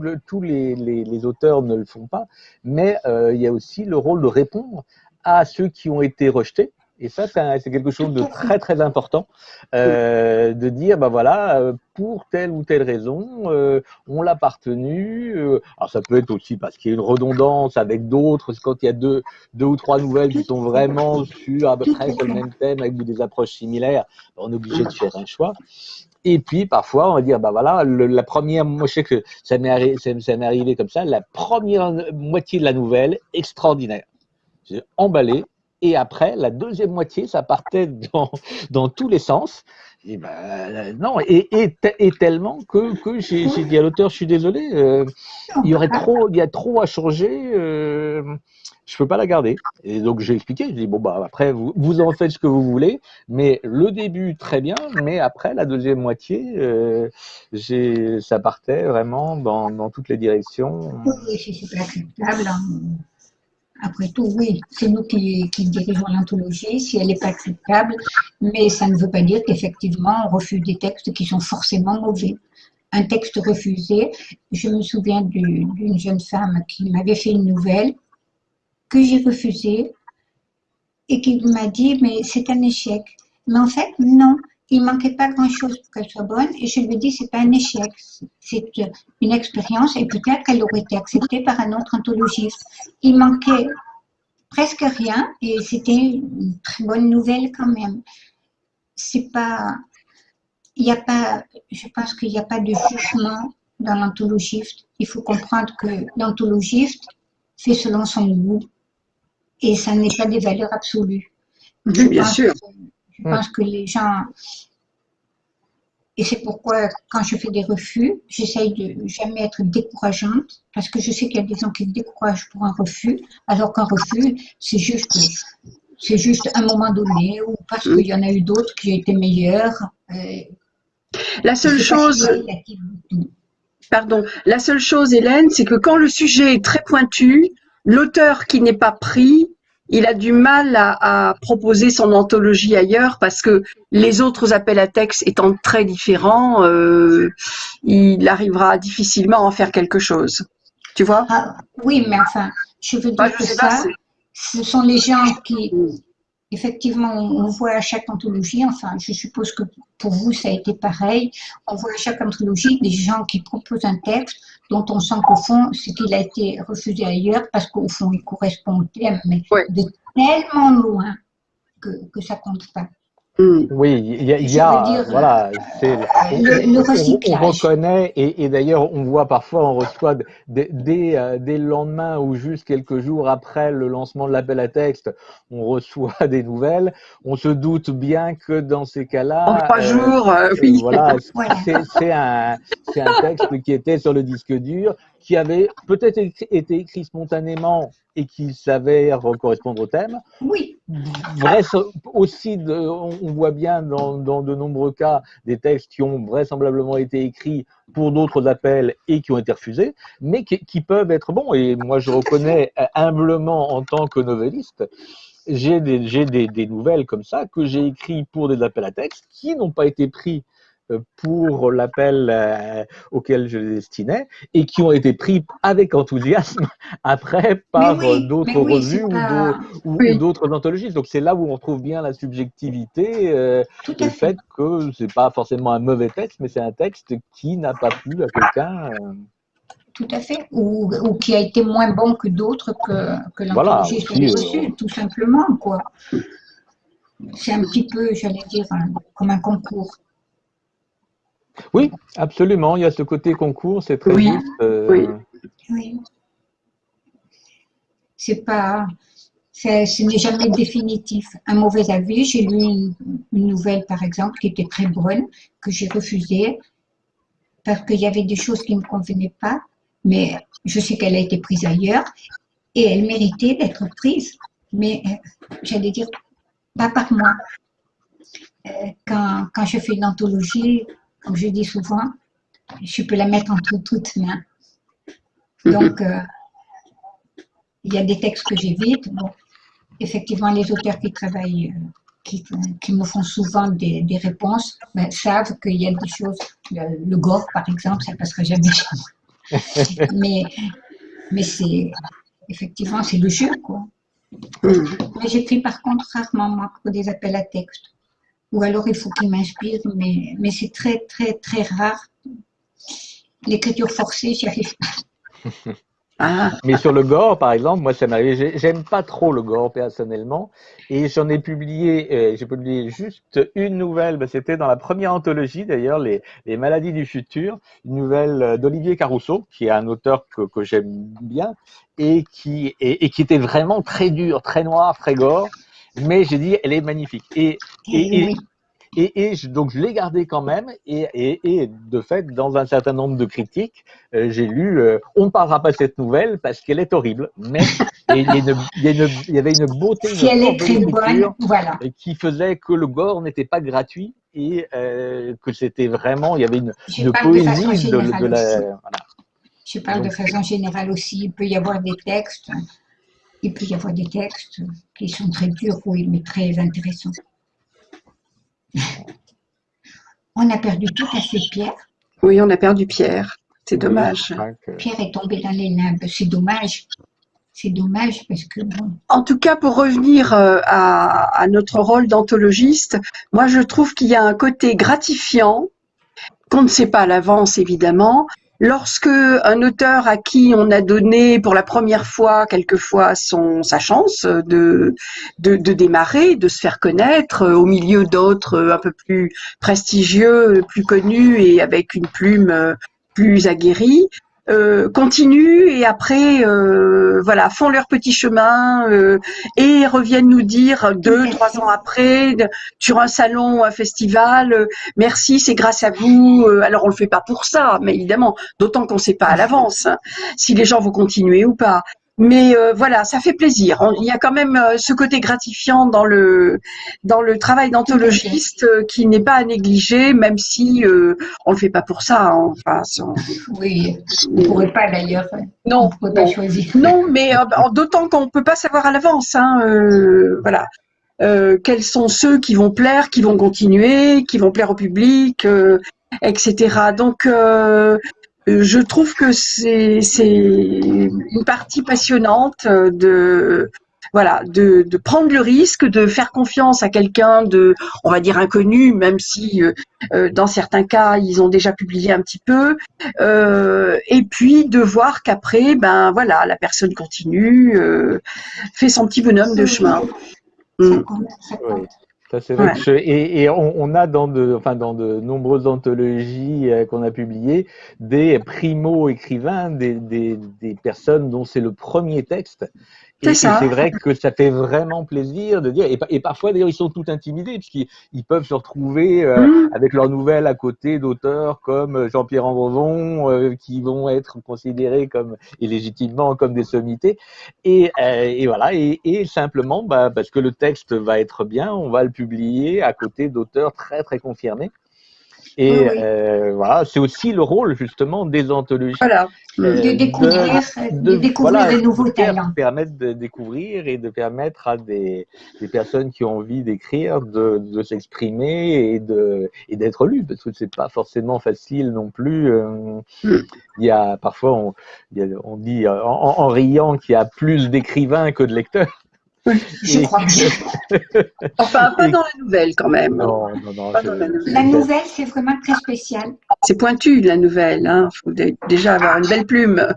le- tous les, les- les auteurs ne le font pas, mais euh, il y a aussi le rôle de répondre à ceux qui ont été rejetés. Et ça, c'est quelque chose de très très important, euh, de dire, ben voilà, euh, pour telle ou telle raison, euh, on l'a euh, alors ça peut être aussi parce qu'il y a une redondance avec d'autres, quand il y a deux, deux ou trois nouvelles qui sont vraiment sur à peu près sur le même thème avec des approches similaires, ben, on est obligé de faire un choix. Et puis parfois, on va dire, bah voilà, le- la première, moi je sais que ça m'est arri- ça- ça m'est arrivé comme ça, la première moitié de la nouvelle, extraordinaire. J'ai emballé, et après, la deuxième moitié, ça partait dans, dans tous les sens. Et ben, non, et, et, te- et tellement que, que j'ai dit à l'auteur, je suis désolé, euh, il y aurait trop, il y a trop à changer, euh, je peux pas la garder. Et donc j'ai expliqué, je dis bon bah après vous, vous en faites ce que vous voulez, mais le début très bien, mais après la deuxième moitié, euh, ça partait vraiment dans, dans toutes les directions. Oui, c'est pas acceptable. hein. Après tout, oui, c'est nous qui, dirigeons l'anthologie, si elle n'est pas acceptable, mais ça ne veut pas dire qu'effectivement on refuse des textes qui sont forcément mauvais. Un texte refusé, je me souviens du- d'une jeune femme qui m'avait fait une nouvelle que j'ai refusée et qui m'a dit mais c'est un échec. Mais en fait, non, il manquait pas grand-chose pour qu'elle soit bonne. Et je lui ai dit, c'est pas un échec, c'est une expérience et peut-être qu'elle aurait été acceptée par un autre anthologiste. Il manquait presque rien et c'était une très bonne nouvelle quand même. C'est pas, il n'y a pas, je pense qu'il n'y a pas de jugement dans l'anthologiste. Il faut comprendre que l'anthologiste fait selon son goût et ça n'est pas des valeurs absolues. bien sûr. Je pense que les gens, et c'est pourquoi quand je fais des refus, j'essaye de jamais être décourageante, parce que je sais qu'il y a des gens qui se découragent pour un refus, alors qu'un refus, c'est juste, c'est juste un moment donné, ou parce qu'il y en a eu d'autres qui étaient meilleurs. Euh, la seule chose, pardon, la seule chose, Hélène, c'est que quand le sujet est très pointu, l'auteur qui n'est pas pris, il a du mal à, proposer son anthologie ailleurs parce que les autres appels à texte étant très différents, euh, il arrivera difficilement à en faire quelque chose. Tu vois? Ah, Oui, mais enfin, je veux dire que ça, ce sont les gens qui, effectivement, on voit à chaque anthologie, enfin, je suppose que pour vous, ça a été pareil, on voit à chaque anthologie des gens qui proposent un texte dont on sent qu'au fond, c'est qu'il a été refusé ailleurs parce qu'au fond, il correspond au thème, mais de tellement loin que, que ça compte pas. Mm. Oui, il y a, voilà, c'est, le, on, reconnaît, et, et d'ailleurs, on voit parfois, on reçoit dès, dès, euh, le lendemain ou juste quelques jours après le lancement de l'appel à texte, on reçoit des nouvelles. On se doute bien que dans ces cas-là, en trois euh, jours, euh, oui. voilà, c'est un, un texte qui était sur le disque dur, qui avait peut-être été écrit spontanément et qui s'avère correspondre au thème. Oui. Bref, aussi, de, on voit bien dans, dans, de nombreux cas des textes qui ont vraisemblablement été écrits pour d'autres appels et qui ont été refusés, mais qui, qui peuvent être bons. Et moi, je reconnais humblement en tant que novelliste, j'ai des, des, des, nouvelles comme ça que j'ai écrits pour des appels à texte qui n'ont pas été pris pour l'appel euh, auquel je les destinais et qui ont été pris avec enthousiasme après par d'autres revues ou d'autres anthologistes. Donc c'est là où on trouve bien la subjectivité, euh, le fait, que c'est pas forcément un mauvais texte, mais c'est un texte qui n'a pas plu à quelqu'un. Euh. Tout à fait, ou, qui a été moins bon que d'autres que, que l'anthologiste reçu, tout simplement. quoi. C'est un petit peu, j'allais dire, comme un concours. Oui, absolument. Il y a ce côté concours, c'est très juste. Euh, oui. oui. C'est pas, ce n'est jamais définitif. Un mauvais avis, j'ai lu une, nouvelle, par exemple, qui était très bonne, que j'ai refusée parce qu'il y avait des choses qui ne me convenaient pas, mais je sais qu'elle a été prise ailleurs et elle méritait d'être prise. Mais euh, j'allais dire, pas par moi. Euh, quand, quand je fais une anthologie, comme je dis souvent, je peux la mettre entre toutes mains. Donc, euh, il y a des textes que j'évite. Bon, effectivement, les auteurs qui travaillent, euh, qui, qui, me font souvent des, des réponses, ben, savent qu'il y a des choses, le, gore par exemple, ça ne passera jamais mais mais c'est, effectivement, c'est le jeu, quoi. Mais j'écris par contre rarement, moi, pour des appels à texte ou alors il faut qu'il m'inspire, mais, mais c'est très, très, très rare. L'écriture forcée, j'y arrive pas. Ah. Mais sur le gore, par exemple, moi, ça m'arrive. J'aime pas trop le gore personnellement, et j'en ai publié. Euh, j'ai publié juste une nouvelle. Ben, C'était dans la première anthologie, d'ailleurs, les, les, maladies du futur, une nouvelle euh, d'Olivier Carousseau, qui est un auteur que, que j'aime bien et qui et, et, qui était vraiment très dur, très noir, très gore mais j'ai dit, elle est magnifique. Et, et, et, et, donc, je l'ai gardée quand même. Et, de fait, dans un certain nombre de critiques, euh, j'ai lu euh, On ne parlera pas de cette nouvelle parce qu'elle est horrible. Mais il, y avait une beauté si elle est très bonne, voilà. qui faisait que le gore n'était pas gratuit et euh, que c'était vraiment, il y avait une, poésie de, la. Voilà. Je parle de façon générale aussi. Il peut y avoir des textes il peut y avoir des textes qui sont très durs, oui, mais très intéressants. on a perdu tout à fait Pierre. Oui, on a perdu Pierre. C'est dommage. Pierre est tombé dans les limbes. C'est dommage. c'est dommage parce que bon. En tout cas, pour revenir euh, à, à notre rôle d'anthologiste, moi je trouve qu'il y a un côté gratifiant qu'on ne sait pas à l'avance évidemment, Lorsque un auteur à qui on a donné pour la première fois, quelquefois, son, sa chance de, de, de démarrer, de se faire connaître euh, au milieu d'autres euh, un peu plus prestigieux, plus connus et avec une plume euh, plus aguerrie, euh, continuent et après euh, voilà font leur petit chemin euh, et reviennent nous dire deux trois ans après sur un salon un festival merci c'est grâce à vous alors on le fait pas pour ça mais évidemment d'autant qu'on sait pas à l'avance hein, si les gens vont continuer ou pas mais euh, voilà, ça fait plaisir. il y a quand même euh, ce côté gratifiant dans le dans le travail d'anthologiste euh, qui n'est pas à négliger, même si on le fait pas pour ça. Hein. Enfin, oui, on pourrait pas d'ailleurs. Non, on pas choisir. Non, mais d'autant qu'on peut pas savoir à l'avance. Hein, voilà. quels sont ceux qui vont plaire, qui vont continuer, qui vont plaire au public, etc. Donc je trouve que c'est une partie passionnante de voilà de, de, prendre le risque de faire confiance à quelqu'un de on va dire inconnu même si euh, euh, dans certains cas ils ont déjà publié un petit peu. Euh, et puis de voir qu'après ben voilà la personne continue euh, fait son petit bonhomme de chemin. C'est vrai. Et, on, a dans de, enfin, dans de nombreuses anthologies euh, qu'on a publiées des primo-écrivains, des, des, des, personnes dont c'est le premier texte et c'est vrai que ça fait vraiment plaisir de dire, et, parfois d'ailleurs ils sont tout intimidés, puisqu'ils peuvent se retrouver euh, mmh. avec leurs nouvelles à côté d'auteurs comme euh, Jean-Pierre Andrevon, euh, qui vont être considérés comme, et légitimement, comme des sommités. Et, et voilà, et, et simplement, bah, parce que le texte va être bien, on va le publier à côté d'auteurs très très confirmés. Et euh, voilà, c'est aussi le rôle justement des anthologies. Voilà. Euh, de découvrir, de, découvrir des nouveaux talents. Permettre de découvrir et de permettre à des, des personnes qui ont envie d'écrire de, de s'exprimer et de et d'être lues parce que c'est pas forcément facile non plus. Euh, mm. Il y a parfois on, dit en, en riant qu'il y a plus d'écrivains que de lecteurs. Je crois enfin, pas dans la nouvelle quand même. Non, non, non. la nouvelle, c'est vraiment très spécial. C'est pointu, la nouvelle. Il hein. faut déjà avoir une belle plume.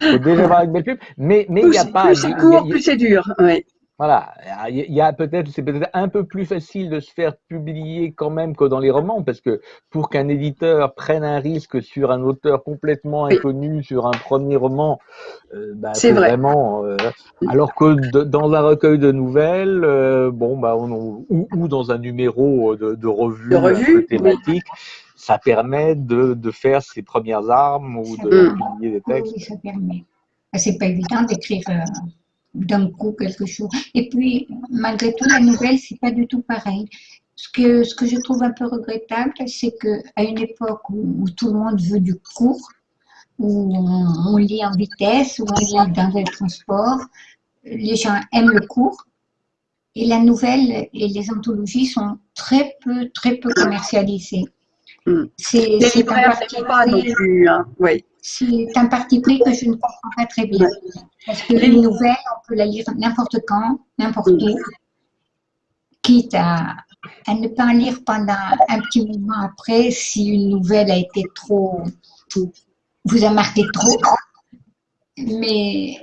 Il faut déjà avoir une belle plume. Mais il n'y a pas. Plus c'est court, plus c'est dur. Oui. Voilà, il y a peut-être, c'est peut-être un peu plus facile de se faire publier quand même que dans les romans, parce que pour qu'un éditeur prenne un risque sur un auteur complètement inconnu, sur un premier roman, euh, bah, c'est vraiment. Euh, alors que dans un recueil de nouvelles, euh, bon, bah, on, ou, dans un numéro de, revue, de thématique. Ça permet de, de, faire ses premières armes ou de publier des textes. Oui, ça permet. C'est pas évident d'écrire d'un coup quelque chose. Et puis, malgré tout, la nouvelle, c'est pas du tout pareil. Ce que, ce que je trouve un peu regrettable, c'est qu'à une époque où, tout le monde veut du court, où on, lit en vitesse, où on lit dans le transport, les gens aiment le court. Et la nouvelle et les anthologies sont très peu, très peu commercialisées. Hmm. C'est un pas non plus. Hein. Oui. C'est un parti pris que je ne comprends pas très bien. Parce que les nouvelles, on peut la lire n'importe quand, n'importe où, quitte à, ne pas en lire pendant un petit moment après si une nouvelle a été trop, vous a marqué trop. Mais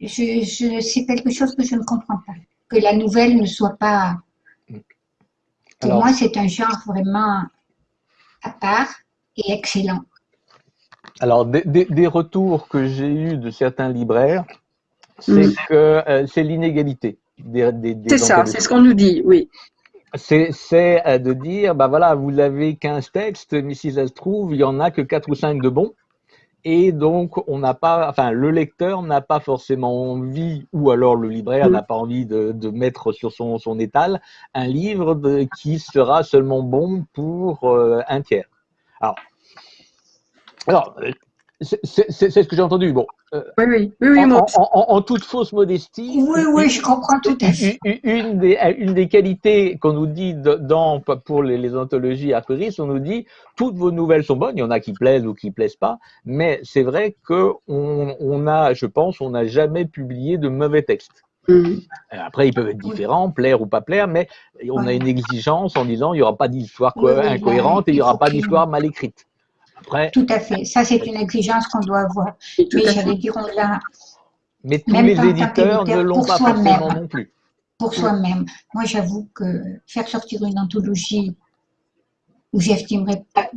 je, je c'est quelque chose que je ne comprends pas. Que la nouvelle ne soit pas. Pour moi, c'est un genre vraiment à part et excellent. Alors, des, retours que j'ai eus de certains libraires, c'est mm. que euh, c'est l'inégalité. C'est ça, c'est ce qu'on nous dit, oui. C'est euh, de dire, bah voilà, vous avez 15 textes, mais si ça se trouve, il y en a que 4 ou 5 de bons. Et donc, on n'a pas, enfin, le lecteur n'a pas forcément envie, ou alors le libraire mm. n'a pas envie de, mettre sur son, son étal un livre qui sera seulement bon pour euh, un tiers. Alors, alors, C'est ce que j'ai entendu. Bon, euh, oui, oui, oui, oui en, en, toute fausse modestie. Oui, oui, je comprends tout à fait. Une, des, une des qualités qu'on nous dit dans, pour les, les anthologies arqueristes, on nous dit toutes vos nouvelles sont bonnes. Il y en a qui plaisent ou qui plaisent pas, mais c'est vrai que on, on, a, je pense, on n'a jamais publié de mauvais textes. Mm. Après, ils peuvent être différents, plaire ou pas plaire, mais on a une exigence en disant il n'y aura pas d'histoire incohérente et il n'y aura pas d'histoire mal écrite. Tout à fait. Ça, c'est une exigence qu'on doit avoir. mais j'allais dire, on l'a. Mais tous les éditeurs ne l'ont pas forcément non plus. Pour soi-même. Moi, j'avoue que faire sortir une anthologie où j'estimerais pas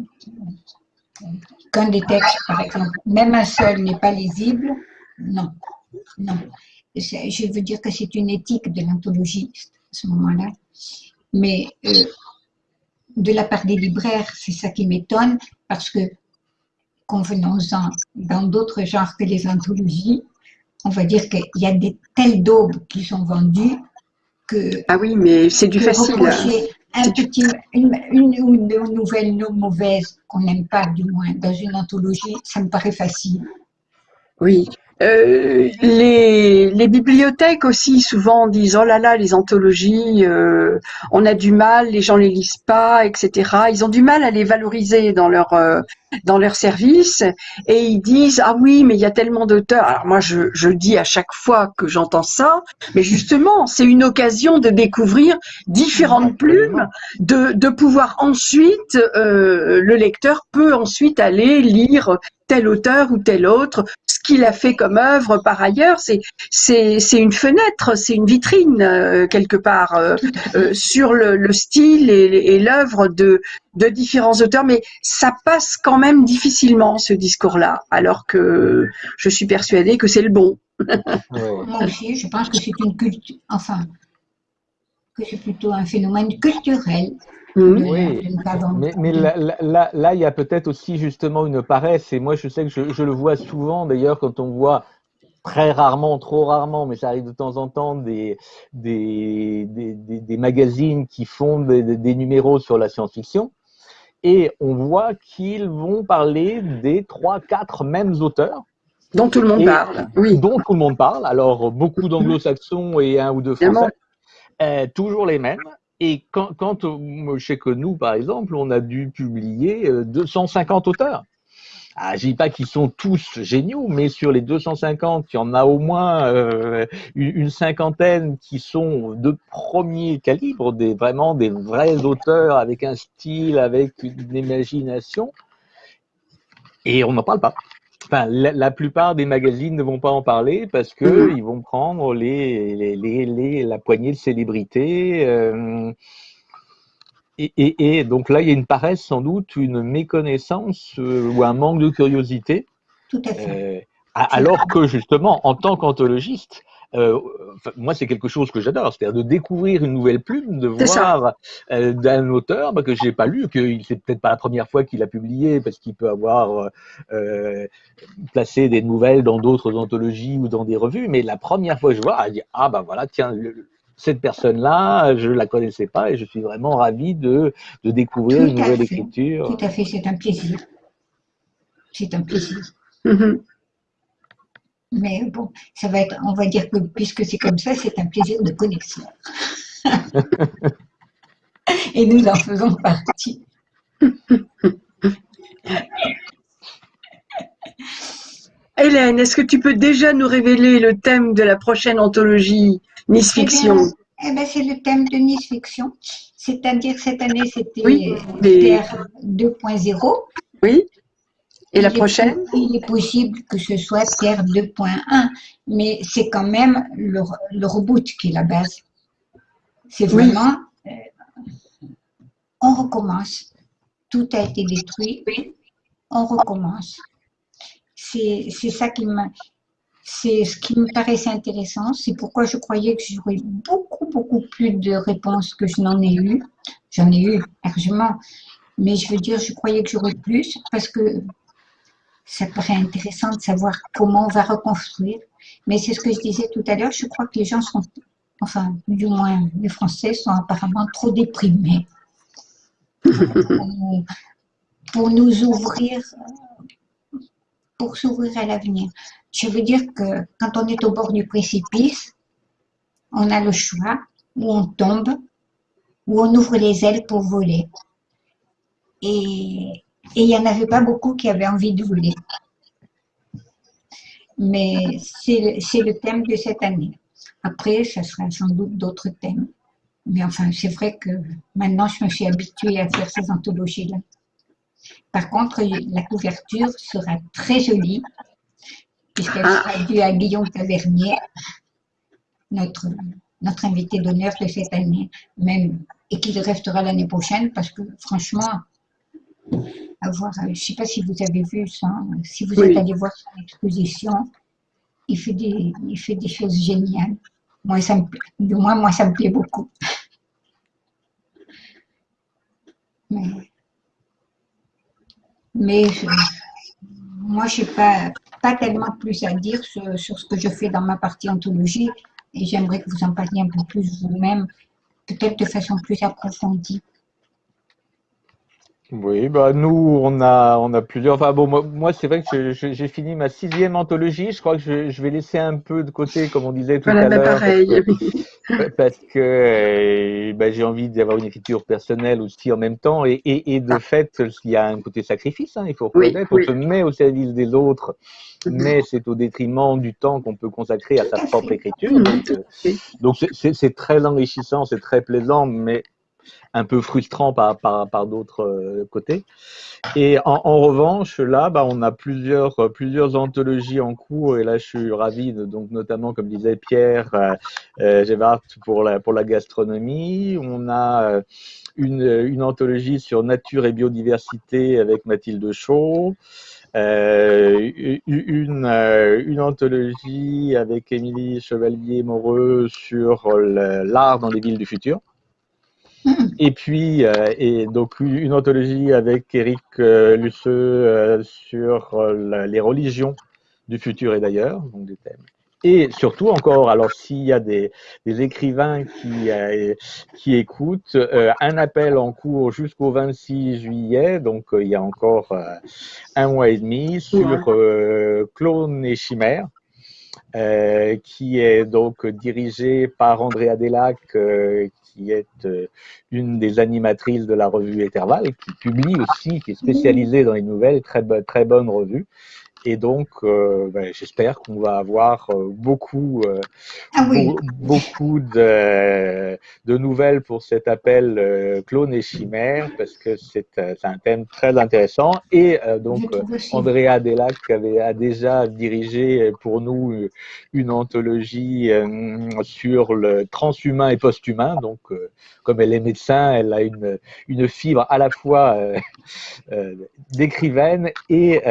qu'un des textes, par exemple, même un seul n'est pas lisible, non. Non. Je veux dire que c'est une éthique de l'anthologie à ce moment-là. Mais euh, de la part des libraires, c'est ça qui m'étonne, parce que, convenons-en, dans d'autres genres que les anthologies, on va dire qu'il y a des telles daubes qui sont vendues que... Ah oui, mais c'est du facile. Un petit, une, une, une nouvelle non mauvaise qu'on n'aime pas, du moins, dans une anthologie, ça me paraît facile. Oui, euh, les, les, bibliothèques aussi souvent disent oh là là les anthologies euh, on a du mal les gens les lisent pas etc ils ont du mal à les valoriser dans leur euh, dans leur service et ils disent ah oui mais il y a tellement d'auteurs. Alors moi je, je dis à chaque fois que j'entends ça mais justement c'est une occasion de découvrir différentes plumes de, de pouvoir ensuite le lecteur peut ensuite aller lire tel auteur ou tel autre, qu'il a fait comme œuvre par ailleurs, c'est c'est une fenêtre, c'est une vitrine euh, quelque part euh, euh, sur le, style et, l'œuvre de de différents auteurs, mais ça passe quand même difficilement ce discours-là, alors que je suis persuadée que c'est le bon. Moi aussi, je pense que c'est une culture, enfin, c'est plutôt un phénomène culturel Mmh. Oui, mais, là, il y a peut-être aussi justement une paresse, et moi je sais que je, le vois souvent d'ailleurs quand on voit très rarement, trop rarement, mais ça arrive de temps en temps, des, des, des, magazines qui font des, numéros sur la science-fiction, et on voit qu'ils vont parler des trois, quatre mêmes auteurs. Dont tout le monde parle, oui. Dont tout le monde parle, alors beaucoup d'anglo-saxons et un ou deux français. Euh, toujours les mêmes, et quand, quand euh, je sais que nous, par exemple, on a dû publier 250 euh, auteurs. Ah, je dis pas qu'ils sont tous géniaux, mais sur les 250, il y en a au moins une, cinquantaine qui sont de premier calibre, des, vraiment des vrais auteurs avec un style, avec une imagination. Et on n'en parle pas enfin, la, plupart des magazines ne vont pas en parler parce que mm-hmm. ils vont prendre les, les, les, la poignée de célébrités. Euh, et, et, et, donc là, il y a une paresse, sans doute, une méconnaissance euh, ou un manque de curiosité. Tout à fait. Euh, alors que justement, en tant qu'anthologiste, euh, moi, c'est quelque chose que j'adore, c'est-à-dire de découvrir une nouvelle plume, de voir euh, d'un auteur bah, que j'ai pas lu, que c'est peut-être pas la première fois qu'il a publié, parce qu'il peut avoir euh, placé des nouvelles dans d'autres anthologies ou dans des revues, mais la première fois que je vois, je dis ah bah voilà, tiens. cette personne-là, je la connaissais pas et je suis vraiment ravi de, de découvrir une nouvelle écriture. Tout à fait, c'est un plaisir. C'est un plaisir. Mm-hmm. Mais bon, ça va être, on va dire que puisque c'est comme ça, c'est un plaisir de connexion. Et nous en faisons partie. Hélène, est-ce que tu peux déjà nous révéler le thème de la prochaine anthologie Nice eh Fiction? eh ben, C'est le thème de Nice Fiction. C'est-à-dire, cette année, c'était oui, 2.0. Oui. Et la prochaine? Il est possible que ce soit Terre 2.1, mais c'est quand même le, reboot qui est la base. C'est vraiment, euh, on recommence. Tout a été détruit, on recommence. C'est ça qui me, c'est ce qui me paraissait intéressant. C'est pourquoi je croyais que j'aurais beaucoup, beaucoup plus de réponses que je n'en ai eu. J'en ai eu largement. Mais je veux dire, je croyais que j'aurais plus parce que ça paraît intéressant de savoir comment on va reconstruire. Mais c'est ce que je disais tout à l'heure, je crois que les gens sont, enfin, du moins les Français sont apparemment trop déprimés pour nous, ouvrir, pour s'ouvrir à l'avenir. Je veux dire que quand on est au bord du précipice, on a le choix, où on tombe, où on ouvre les ailes pour voler. Et il n'y en avait pas beaucoup qui avaient envie de voler. Mais c'est le thème de cette année. Après, ça sera sans doute d'autres thèmes. Mais enfin, c'est vrai que maintenant, je me suis habituée à faire ces anthologies-là. Par contre, la couverture sera très jolie, puisqu'elle ah. sera due à Guillaume Tavernier, notre, notre invité d'honneur de cette année, même, et qu'il restera l'année prochaine, parce que franchement, avoir, je ne sais pas si vous avez vu ça, si vous êtes allé voir son exposition, il fait des, il fait des choses géniales. Moi, ça me, de moi, moi, ça me plaît beaucoup. Mais, moi, je n'ai pas, pas tellement plus à dire sur, sur, ce que je fais dans ma partie anthologie et j'aimerais que vous en parliez un peu plus vous-même, peut-être de façon plus approfondie. Oui, bah nous, on a, on a plusieurs. Enfin bon, moi, c'est vrai que j'ai fini ma sixième anthologie. Je crois que je, je, vais laisser un peu de côté, comme on disait tout à bah, l'heure. pareil. Parce que, euh, bah, j'ai envie d'avoir une écriture personnelle aussi en même temps. Et, et, et de ah. fait, il y a un côté sacrifice, hein, il faut reconnaître. On se met au service des autres, mais c'est au détriment du temps qu'on peut consacrer à sa propre écriture. Donc, euh, c'est très enrichissant, c'est très plaisant, mais un peu frustrant par, par, d'autres euh, côtés. Et en, revanche, là, bah, on a plusieurs, plusieurs anthologies en cours, et là, je suis ravi, donc notamment, comme disait Pierre euh, euh pour la, pour la gastronomie. On a euh, une, une anthologie sur nature et biodiversité avec Mathilde Chaud. Euh, une, une anthologie avec Émilie Chevalier-Moreux sur l'art dans les villes du futur. Et puis, euh, et donc une anthologie avec Eric euh, Lusseux euh, sur euh, les religions du futur et d'ailleurs, donc des thèmes. Et surtout encore, alors s'il y a des, des, écrivains qui, qui écoutent, un appel en cours jusqu'au 26 juillet, donc il y a encore un mois et demi, sur Clone et Chimère. qui est donc dirigé par Andrea Delac, qui est euh, une des animatrices de la revue Intervalle, qui publie aussi, qui est spécialisée dans les nouvelles, très, très bonne revue. Et donc, euh, ben, j'espère qu'on va avoir euh, beaucoup, euh, ah beaucoup de, de, nouvelles pour cet appel euh, clone et chimère, parce que c'est un thème très intéressant. Et donc, Andrea Delac avait, a déjà dirigé pour nous une anthologie sur le transhumain et posthumain. Donc, comme elle est médecin, elle a une, une fibre à la fois d'écrivaine et,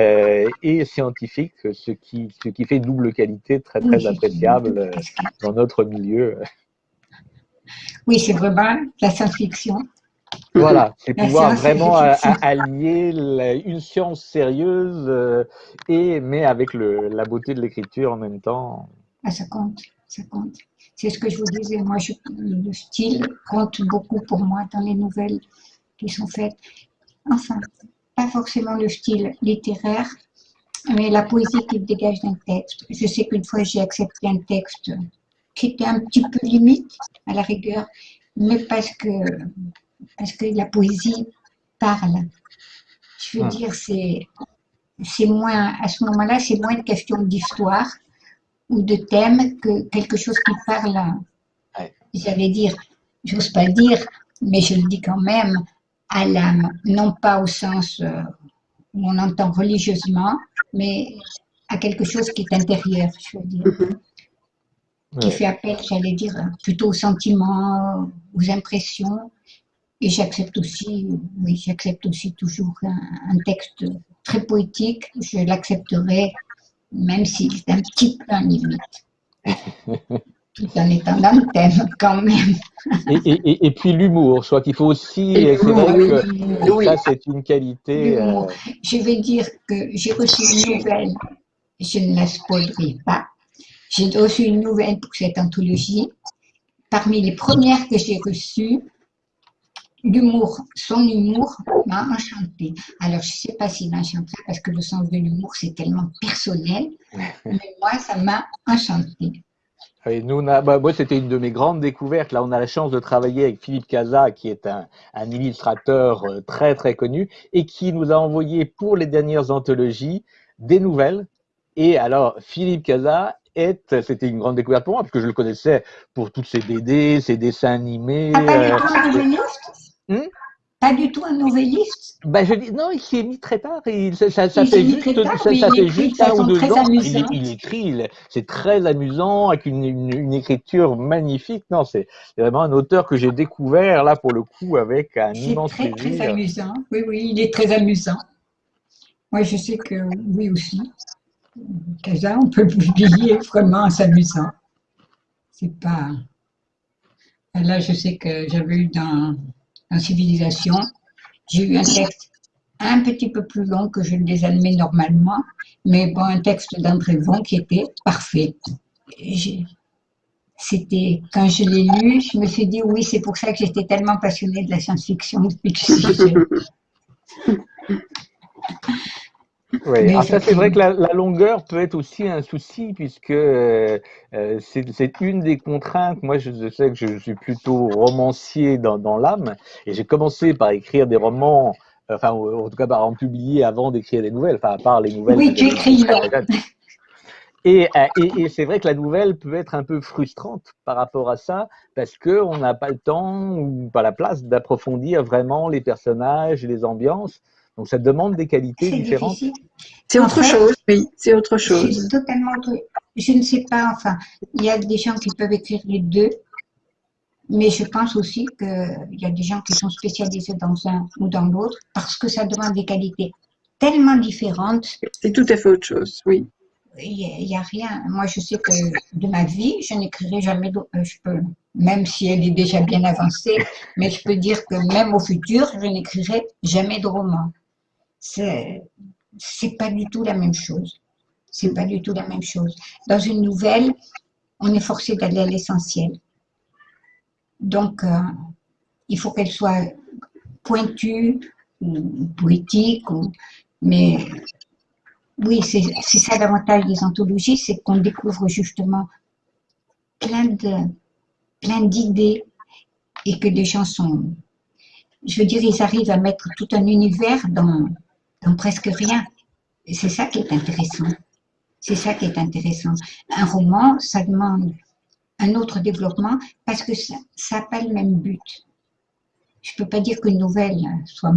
et scientifique, ce qui, ce qui fait double qualité très très appréciable euh, dans notre milieu. Oui, c'est vraiment la science-fiction. Voilà, c'est pouvoir vraiment allier une science sérieuse euh, et mais avec le, la beauté de l'écriture en même temps. Ah, ça compte, ça compte. C'est ce que je vous disais. Moi, je, le style compte beaucoup pour moi dans les nouvelles qui sont faites. Enfin, pas forcément le style littéraire, mais la poésie qui dégage d'un texte. Je sais qu'une fois j'ai accepté un texte qui était un petit peu limite à la rigueur, mais parce que, parce que la poésie parle. Je veux ah. dire, c'est, c'est moins, à ce moment-là, c'est moins une question d'histoire ou de thème que quelque chose qui parle, j'allais dire, j'ose pas dire, mais je le dis quand même, à l'âme, non pas au sens euh, on entend religieusement, mais à quelque chose qui est intérieur, je veux dire. Mhm. Qui fait appel, j'allais dire, plutôt aux sentiments, aux impressions. Et j'accepte aussi, oui, j'accepte aussi toujours un, texte très poétique. Je l'accepterai, même s'il est un petit peu en limite. tout en étant dans le thème quand même. Et, et, et puis l'humour, soit qu'il faut aussi, c'est vrai que ça c'est une qualité. Euh... Je vais dire que j'ai reçu une nouvelle, je ne la spoilerai pas, j'ai reçu une nouvelle pour cette anthologie. Parmi les premières que j'ai reçues, l'humour, son humour m'a enchanté. Alors, je ne sais pas s'il m'a enchanté parce que le sens de l'humour, c'est tellement personnel, mais moi, ça m'a enchanté. Oui, nous, on a, bah, moi, c'était une de mes grandes découvertes. Là, on a la chance de travailler avec Philippe Casa, qui est un, un illustrateur euh, très, très connu et qui nous a envoyé pour les dernières anthologies des nouvelles. Et alors, Philippe Casa est, c'était une grande découverte pour moi, parce que je le connaissais pour tous ses BD, ses dessins animés. Ah, pas du euh, tout Pas du tout un novelliste bah, je dis, non, il s'y est mis très tard. Il, ça, ça, Il s'est fait mis juste, très tard, ça, mais ça il fait juste un ou deux très ans. Il, écrit, c'est très amusant, avec une, une, une écriture magnifique. Non, c'est vraiment un auteur que j'ai découvert, là, pour le coup, avec un immense très, très plaisir. amusant. Oui, oui, il est très amusant. Moi, je sais que oui aussi. Casa, on peut publier vraiment en s'amusant. C'est pas. Là, je sais que j'avais eu dans, Civilisation, j'ai eu un texte un petit peu plus long que je ne les admets normalement, mais bon, un texte d'André Von qui était parfait. C'était, quand je l'ai lu, je me suis dit, oui, c'est pour ça que j'étais tellement passionnée de la science-fiction depuis que je suis. Oui, c'est vrai que la, la longueur peut être aussi un souci puisque euh, euh, c'est une des contraintes. Moi, je, je sais que je suis plutôt romancier dans, dans l'âme et j'ai commencé par écrire des romans, enfin ou- en tout cas par en publier avant d'écrire des nouvelles, enfin à part les nouvelles. Oui, tu écris. Et, euh, et, et c'est vrai que la nouvelle peut être un peu frustrante par rapport à ça parce que on n'a pas le temps ou pas la place d'approfondir vraiment les personnages les ambiances. Donc ça demande des qualités différentes. C'est En autre fait, chose, oui, c'est autre chose. Totalement autre. Je ne sais pas, enfin, il y a des gens qui peuvent écrire les deux, mais je pense aussi qu'il y a des gens qui sont spécialisés dans un ou dans l'autre parce que ça demande des qualités tellement différentes. C'est tout à fait autre chose, oui. Il n'y a, a rien. Moi, je sais que de ma vie, je n'écrirai jamais, euh, je peux, même si elle est déjà bien avancée, mais je peux dire que même au futur, je n'écrirai jamais de roman. C'est, pas du tout la même chose. C'est pas du tout la même chose. Dans une nouvelle, on est forcé d'aller à l'essentiel. Donc, euh, il faut qu'elle soit pointue, ou poétique, ou- mais oui, c'est c'est ça l'avantage des anthologies, c'est qu'on découvre justement plein de plein d'idées et que les gens sont, je veux dire, ils arrivent à mettre tout un univers dans, dans presque rien. C'est ça qui est intéressant. C'est ça qui est intéressant. Un roman, ça demande un autre développement parce que ça n'a pas le même but. Je peux pas dire qu'une nouvelle soit,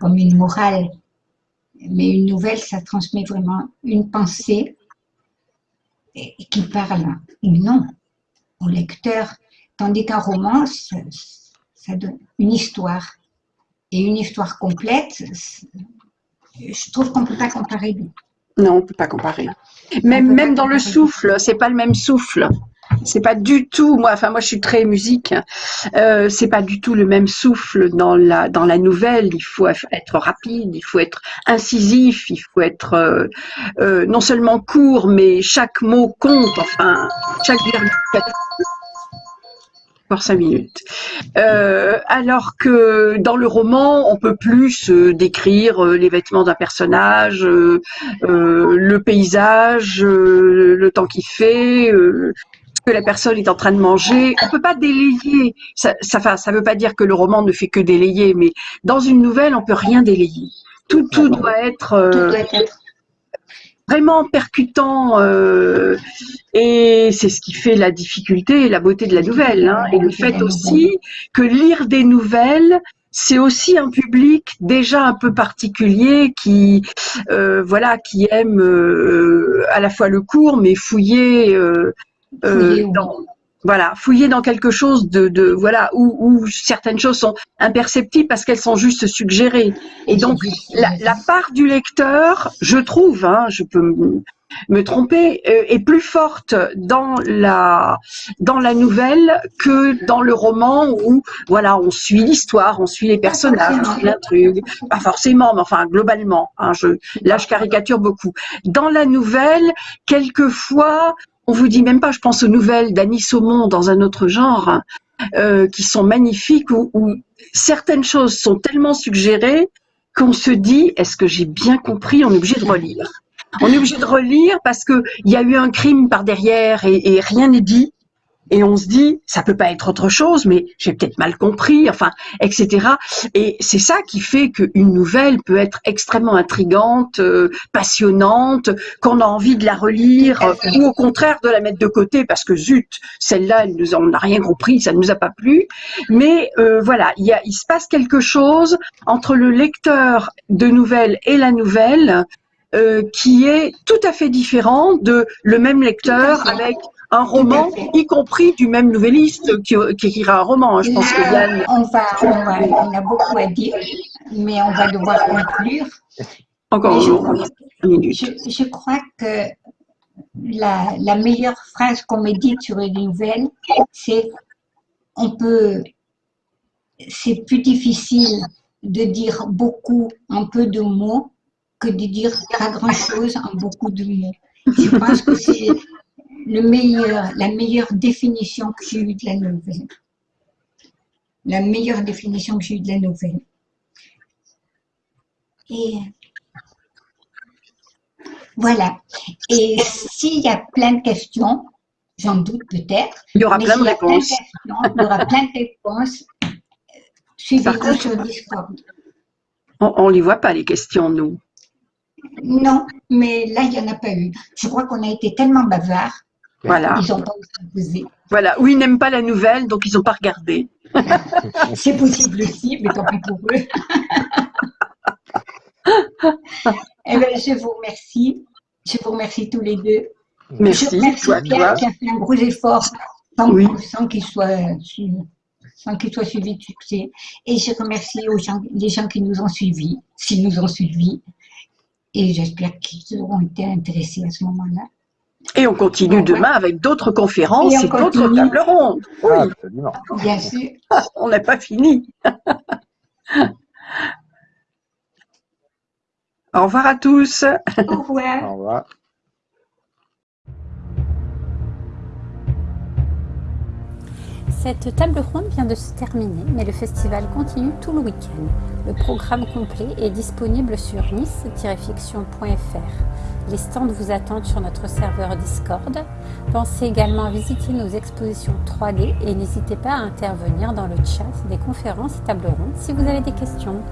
comme une morale, mais une nouvelle, ça transmet vraiment une pensée qui parle ou non au lecteur, tandis qu'un roman, ça donne une histoire. Et une histoire complète, je trouve qu'on ne peut pas comparer. Non, on peut pas comparer. Même, même dans le souffle, c'est pas le même souffle. C'est pas du tout, moi, enfin, moi, je suis très musique. Euh, c'est pas du tout le même souffle dans la, dans la nouvelle. Il faut être rapide, il faut être incisif, il faut être euh, euh, non seulement court, mais chaque mot compte. Enfin, chaque virgule. Encore cinq minutes. Euh, alors que dans le roman, on peut plus euh, décrire euh, les vêtements d'un personnage, euh, euh, le paysage, euh, le temps qu'il fait, euh, ce que la personne est en train de manger. On peut pas délayer. Ça, ça, ça veut pas dire que le roman ne fait que délayer, mais dans une nouvelle, on peut rien délayer. Tout, tout doit être Tout doit être vraiment percutant euh, et c'est ce qui fait la difficulté et la beauté de la nouvelle hein. et le fait aussi que lire des nouvelles c'est aussi un public déjà un peu particulier qui euh, voilà qui aime euh, à la fois le court mais fouiller euh, euh, Fouiller, oui. dans voilà fouiller dans quelque chose de, de voilà où, où certaines choses sont imperceptibles parce qu'elles sont juste suggérées et donc la, la part du lecteur, je trouve, hein, je peux me- tromper, euh, est plus forte dans la dans la nouvelle que dans le roman où voilà on suit l'histoire, on suit les personnages, on suit l'intrigue, pas forcément, mais enfin globalement. Hein, je là je caricature beaucoup. Dans la nouvelle, quelquefois on vous dit même pas, je pense aux nouvelles d'Annie Saumon dans un autre genre, euh, qui sont magnifiques, où, certaines choses sont tellement suggérées qu'on se dit, est-ce que j'ai bien compris On est obligé de relire. On est obligé de relire parce que il y a eu un crime par derrière et rien n'est dit et on se dit ça peut pas être autre chose mais j'ai peut-être mal compris enfin etc et c'est ça qui fait qu'une nouvelle peut être extrêmement intrigante euh, passionnante qu'on a envie de la relire euh, ou au contraire de la mettre de côté parce que zut celle-là on n'a rien compris ça ne nous a pas plu. Mais euh, voilà il, y a, il se passe quelque chose entre le lecteur de nouvelles et la nouvelle euh, qui est tout à fait différent de le même lecteur avec un roman, y compris du même nouvelliste qui, qui écrira un roman. Hein. Je pense que Yann... on, va, on, va, on a beaucoup à dire, mais on va devoir conclure. Encore je, une minute. Je, je, crois que la, la meilleure phrase qu'on médite sur une nouvelle, c'est on peut, c'est plus difficile de dire beaucoup en peu de mots que de dire pas grand-chose en beaucoup de mots. Je pense que c'est le meilleur, la meilleure définition que j'ai eue de la nouvelle. La meilleure définition que j'ai eue de la nouvelle. Et voilà. Et s'il y a plein de questions, j'en doute peut-être. Il y aura plein de réponses. Il y aura plein de réponses. Suivez-nous sur Discord. On ne les voit pas, les questions, nous. Non, mais là, il n'y en a pas eu. Je crois qu'on a été tellement bavards. Voilà. Ils n'ont pas osé Voilà. Ou ils n'aiment pas la nouvelle, donc ils n'ont pas regardé. C'est possible aussi, mais tant pis pour eux. eh bien, je vous remercie. Je vous remercie tous les deux. Merci. Je remercie toi, Pierre toi. qui a fait un gros effort sans, Oui. sans qu'il soit, sans qu'il soit suivi de succès. Et je remercie aux gens, les gens qui nous ont suivis, s'ils nous ont suivis. Et j'espère qu'ils auront été intéressés à ce moment-là. Et on continue Bon, demain avec d'autres conférences Et d'autres tables rondes. Oui, Ah, absolument. Bien sûr. on n'a pas fini. Au revoir à tous. Au revoir. Au revoir. Cette table ronde vient de se terminer, mais le festival continue tout le week-end. Le programme complet est disponible sur nice-fiction.fr. Les stands vous attendent sur notre serveur Discord. Pensez également à visiter nos expositions 3D et n'hésitez pas à intervenir dans le chat des conférences et tables rondes si vous avez des questions.